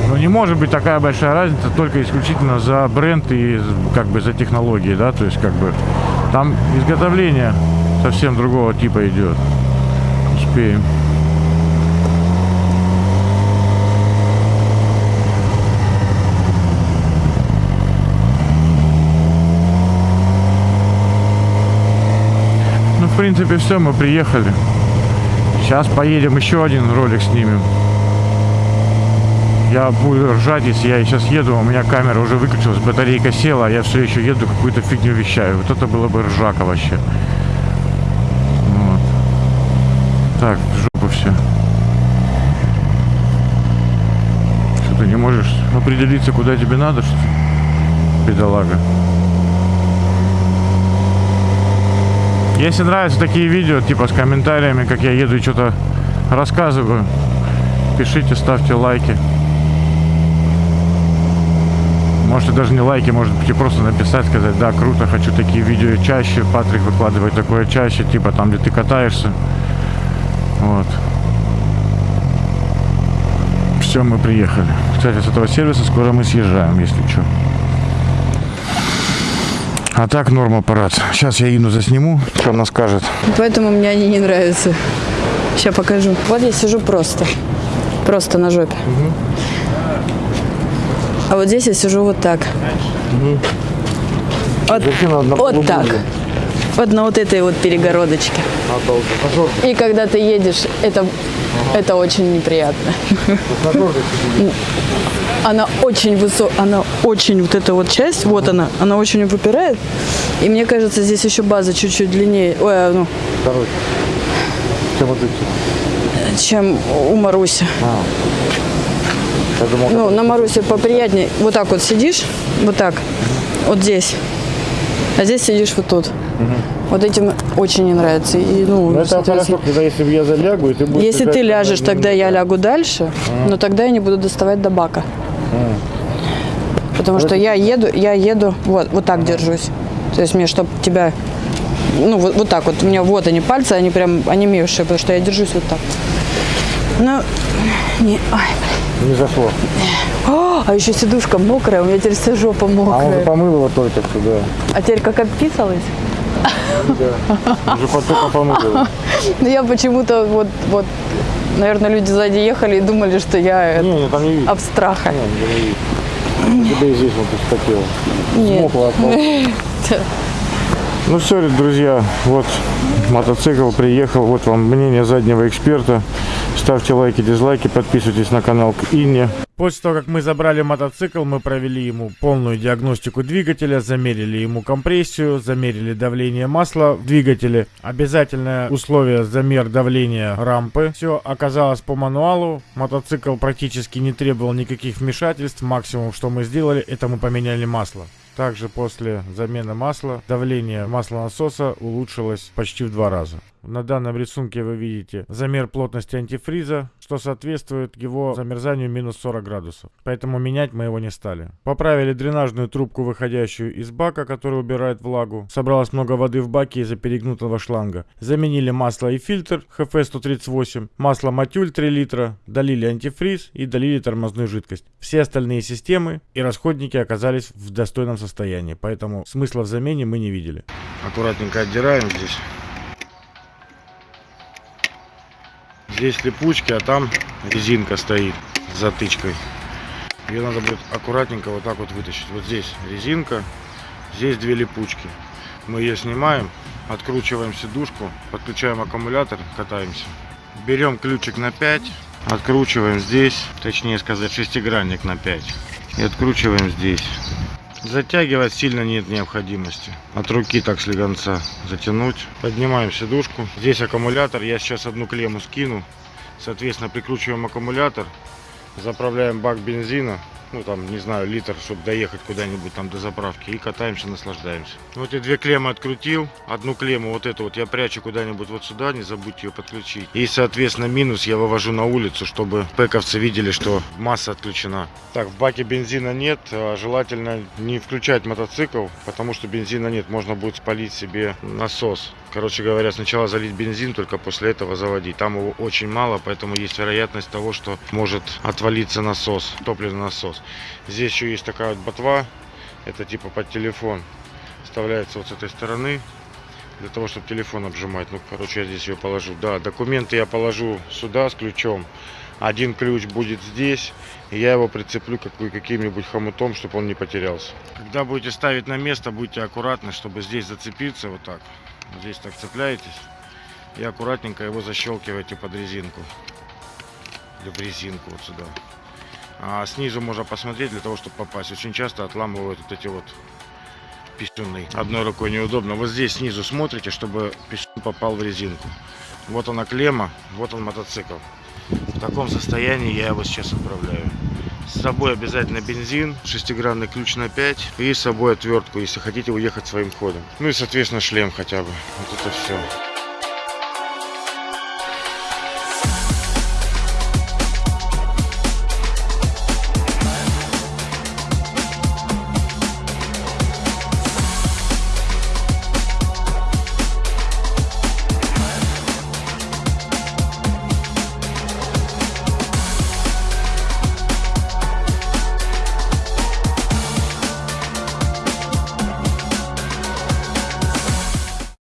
[SPEAKER 1] Ну не может быть такая большая разница только исключительно за бренд и как бы за технологии, да, то есть как бы там изготовление совсем другого типа идет. Успеем. Ну, в принципе, все, мы приехали. Сейчас поедем еще один ролик снимем. Я буду ржать, если я сейчас еду, у меня камера уже выключилась, батарейка села, а я все еще еду, какую-то фигню вещаю. Вот это было бы ржака вообще. Вот. Так, в жопу все. Что ты не можешь определиться, куда тебе надо, что ли? Бедолага. Если нравятся такие видео, типа с комментариями, как я еду и что-то рассказываю, пишите, ставьте лайки. Можете даже не лайки, может быть, и просто написать, сказать, да, круто, хочу такие видео чаще, Патрик выкладывает такое чаще, типа там, где ты катаешься. Вот. Все, мы приехали. Кстати, с этого сервиса скоро мы съезжаем, если что. А так норм аппарат. Сейчас я Ину засниму, что она скажет.
[SPEAKER 10] Поэтому мне они не нравятся. Сейчас покажу. Вот я сижу просто. Просто на жопе. Угу. А вот здесь я сижу вот так. Угу. Вот, вот так. Лугу. Вот на вот этой вот перегородочке. И когда ты едешь, это, это очень неприятно. Она очень высокая, она очень, вот эта вот часть, вот она, она очень выпирает. И мне кажется, здесь еще база чуть-чуть длиннее, ой, а, ну, чем у Маруси. Ну, на Марусе поприятнее. Вот так вот сидишь, вот так, вот здесь. А здесь сидишь вот тут. Вот этим очень не нравится. И, ну, соответственно,
[SPEAKER 1] когда если я залягу, и ты будешь
[SPEAKER 10] если ты ляжешь, тогда я лягу дальше, но тогда я не буду доставать до бака. Потому что я еду, я еду, вот, вот так держусь. То есть мне, чтобы тебя, ну, вот, вот так вот, у меня вот они пальцы, они прям онемевшие, потому что я держусь вот так. Ну, не, блин.
[SPEAKER 1] Не зашло.
[SPEAKER 10] О, а еще сидушка мокрая, у меня теперь вся жопа
[SPEAKER 1] А он же
[SPEAKER 10] мокрая.
[SPEAKER 1] помыл его только что, да.
[SPEAKER 10] А теперь как обписалась?
[SPEAKER 1] Уже его.
[SPEAKER 10] Ну, я почему-то вот, вот, наверное, люди сзади ехали и думали, что я
[SPEAKER 1] Не, не, там не видно.
[SPEAKER 10] абстраха.
[SPEAKER 1] Не, и здесь вот. Смокло от пол- Ну все, друзья, вот мотоцикл приехал, вот вам мнение заднего эксперта. Ставьте лайки, дизлайки, подписывайтесь на канал к Инне. После того, как мы забрали мотоцикл, мы провели ему полную диагностику двигателя, замерили ему компрессию, замерили давление масла в двигателе. Обязательное условие замер давления рампы. Все оказалось по мануалу. Мотоцикл практически не требовал никаких вмешательств. Максимум, что мы сделали, это мы поменяли масло. Также после замены масла давление маслонасоса улучшилось почти в два раза. На данном рисунке вы видите замер плотности антифриза, что соответствует его замерзанию минус 40 градусов. Поэтому менять мы его не стали. Поправили дренажную трубку, выходящую из бака, который убирает влагу. Собралось много воды в баке из-за перегнутого шланга. Заменили масло и фильтр ХФ-138, масло Матюль 3 литра, долили антифриз и долили тормозную жидкость. Все остальные системы и расходники оказались в достойном состоянии, поэтому смысла в замене мы не видели. Аккуратненько отдираем здесь. Здесь липучки, а там резинка стоит с затычкой. Ее надо будет аккуратненько вот так вот вытащить. Вот здесь резинка, здесь две липучки. Мы ее снимаем, откручиваем сидушку, подключаем аккумулятор, катаемся. Берем ключик на 5, откручиваем здесь, точнее сказать шестигранник на 5. И откручиваем здесь. Затягивать сильно нет необходимости. От руки так слегонца затянуть. Поднимаем сидушку. Здесь аккумулятор. Я сейчас одну клемму скину. Соответственно, прикручиваем аккумулятор. Заправляем бак бензина. Ну там, не знаю, литр, чтобы доехать куда-нибудь там до заправки. И катаемся, наслаждаемся. Вот и две клеммы открутил. Одну клемму, вот эту вот, я прячу куда-нибудь вот сюда. Не забудьте ее подключить. И, соответственно, минус я вывожу на улицу, чтобы пековцы видели, что масса отключена. Так, в баке бензина нет. а Желательно не включать мотоцикл, потому что бензина нет. Можно будет спалить себе насос. Короче говоря, сначала залить бензин, только после этого заводить. Там его очень мало, поэтому есть вероятность того, что может отвалиться насос, топливный насос. Здесь еще есть такая вот ботва. Это типа под телефон. Вставляется вот с этой стороны. Для того, чтобы телефон обжимать. Ну, короче, я здесь ее положу. Да, документы я положу сюда с ключом. Один ключ будет здесь. И я его прицеплю каким-нибудь хомутом, чтобы он не потерялся. Когда будете ставить на место, будьте аккуратны, чтобы здесь зацепиться вот так. Здесь так цепляетесь. И аккуратненько его защелкиваете под резинку. Или в резинку вот сюда. А снизу можно посмотреть для того, чтобы попасть. Очень часто отламывают вот эти вот писюны. Одной рукой неудобно. Вот здесь снизу смотрите, чтобы писюн попал в резинку. Вот она клемма, вот он мотоцикл. В таком состоянии я его сейчас отправляю. С собой обязательно бензин, шестигранный ключ на 5 и с собой отвертку, если хотите уехать своим ходом. Ну и, соответственно, шлем хотя бы. Вот это все.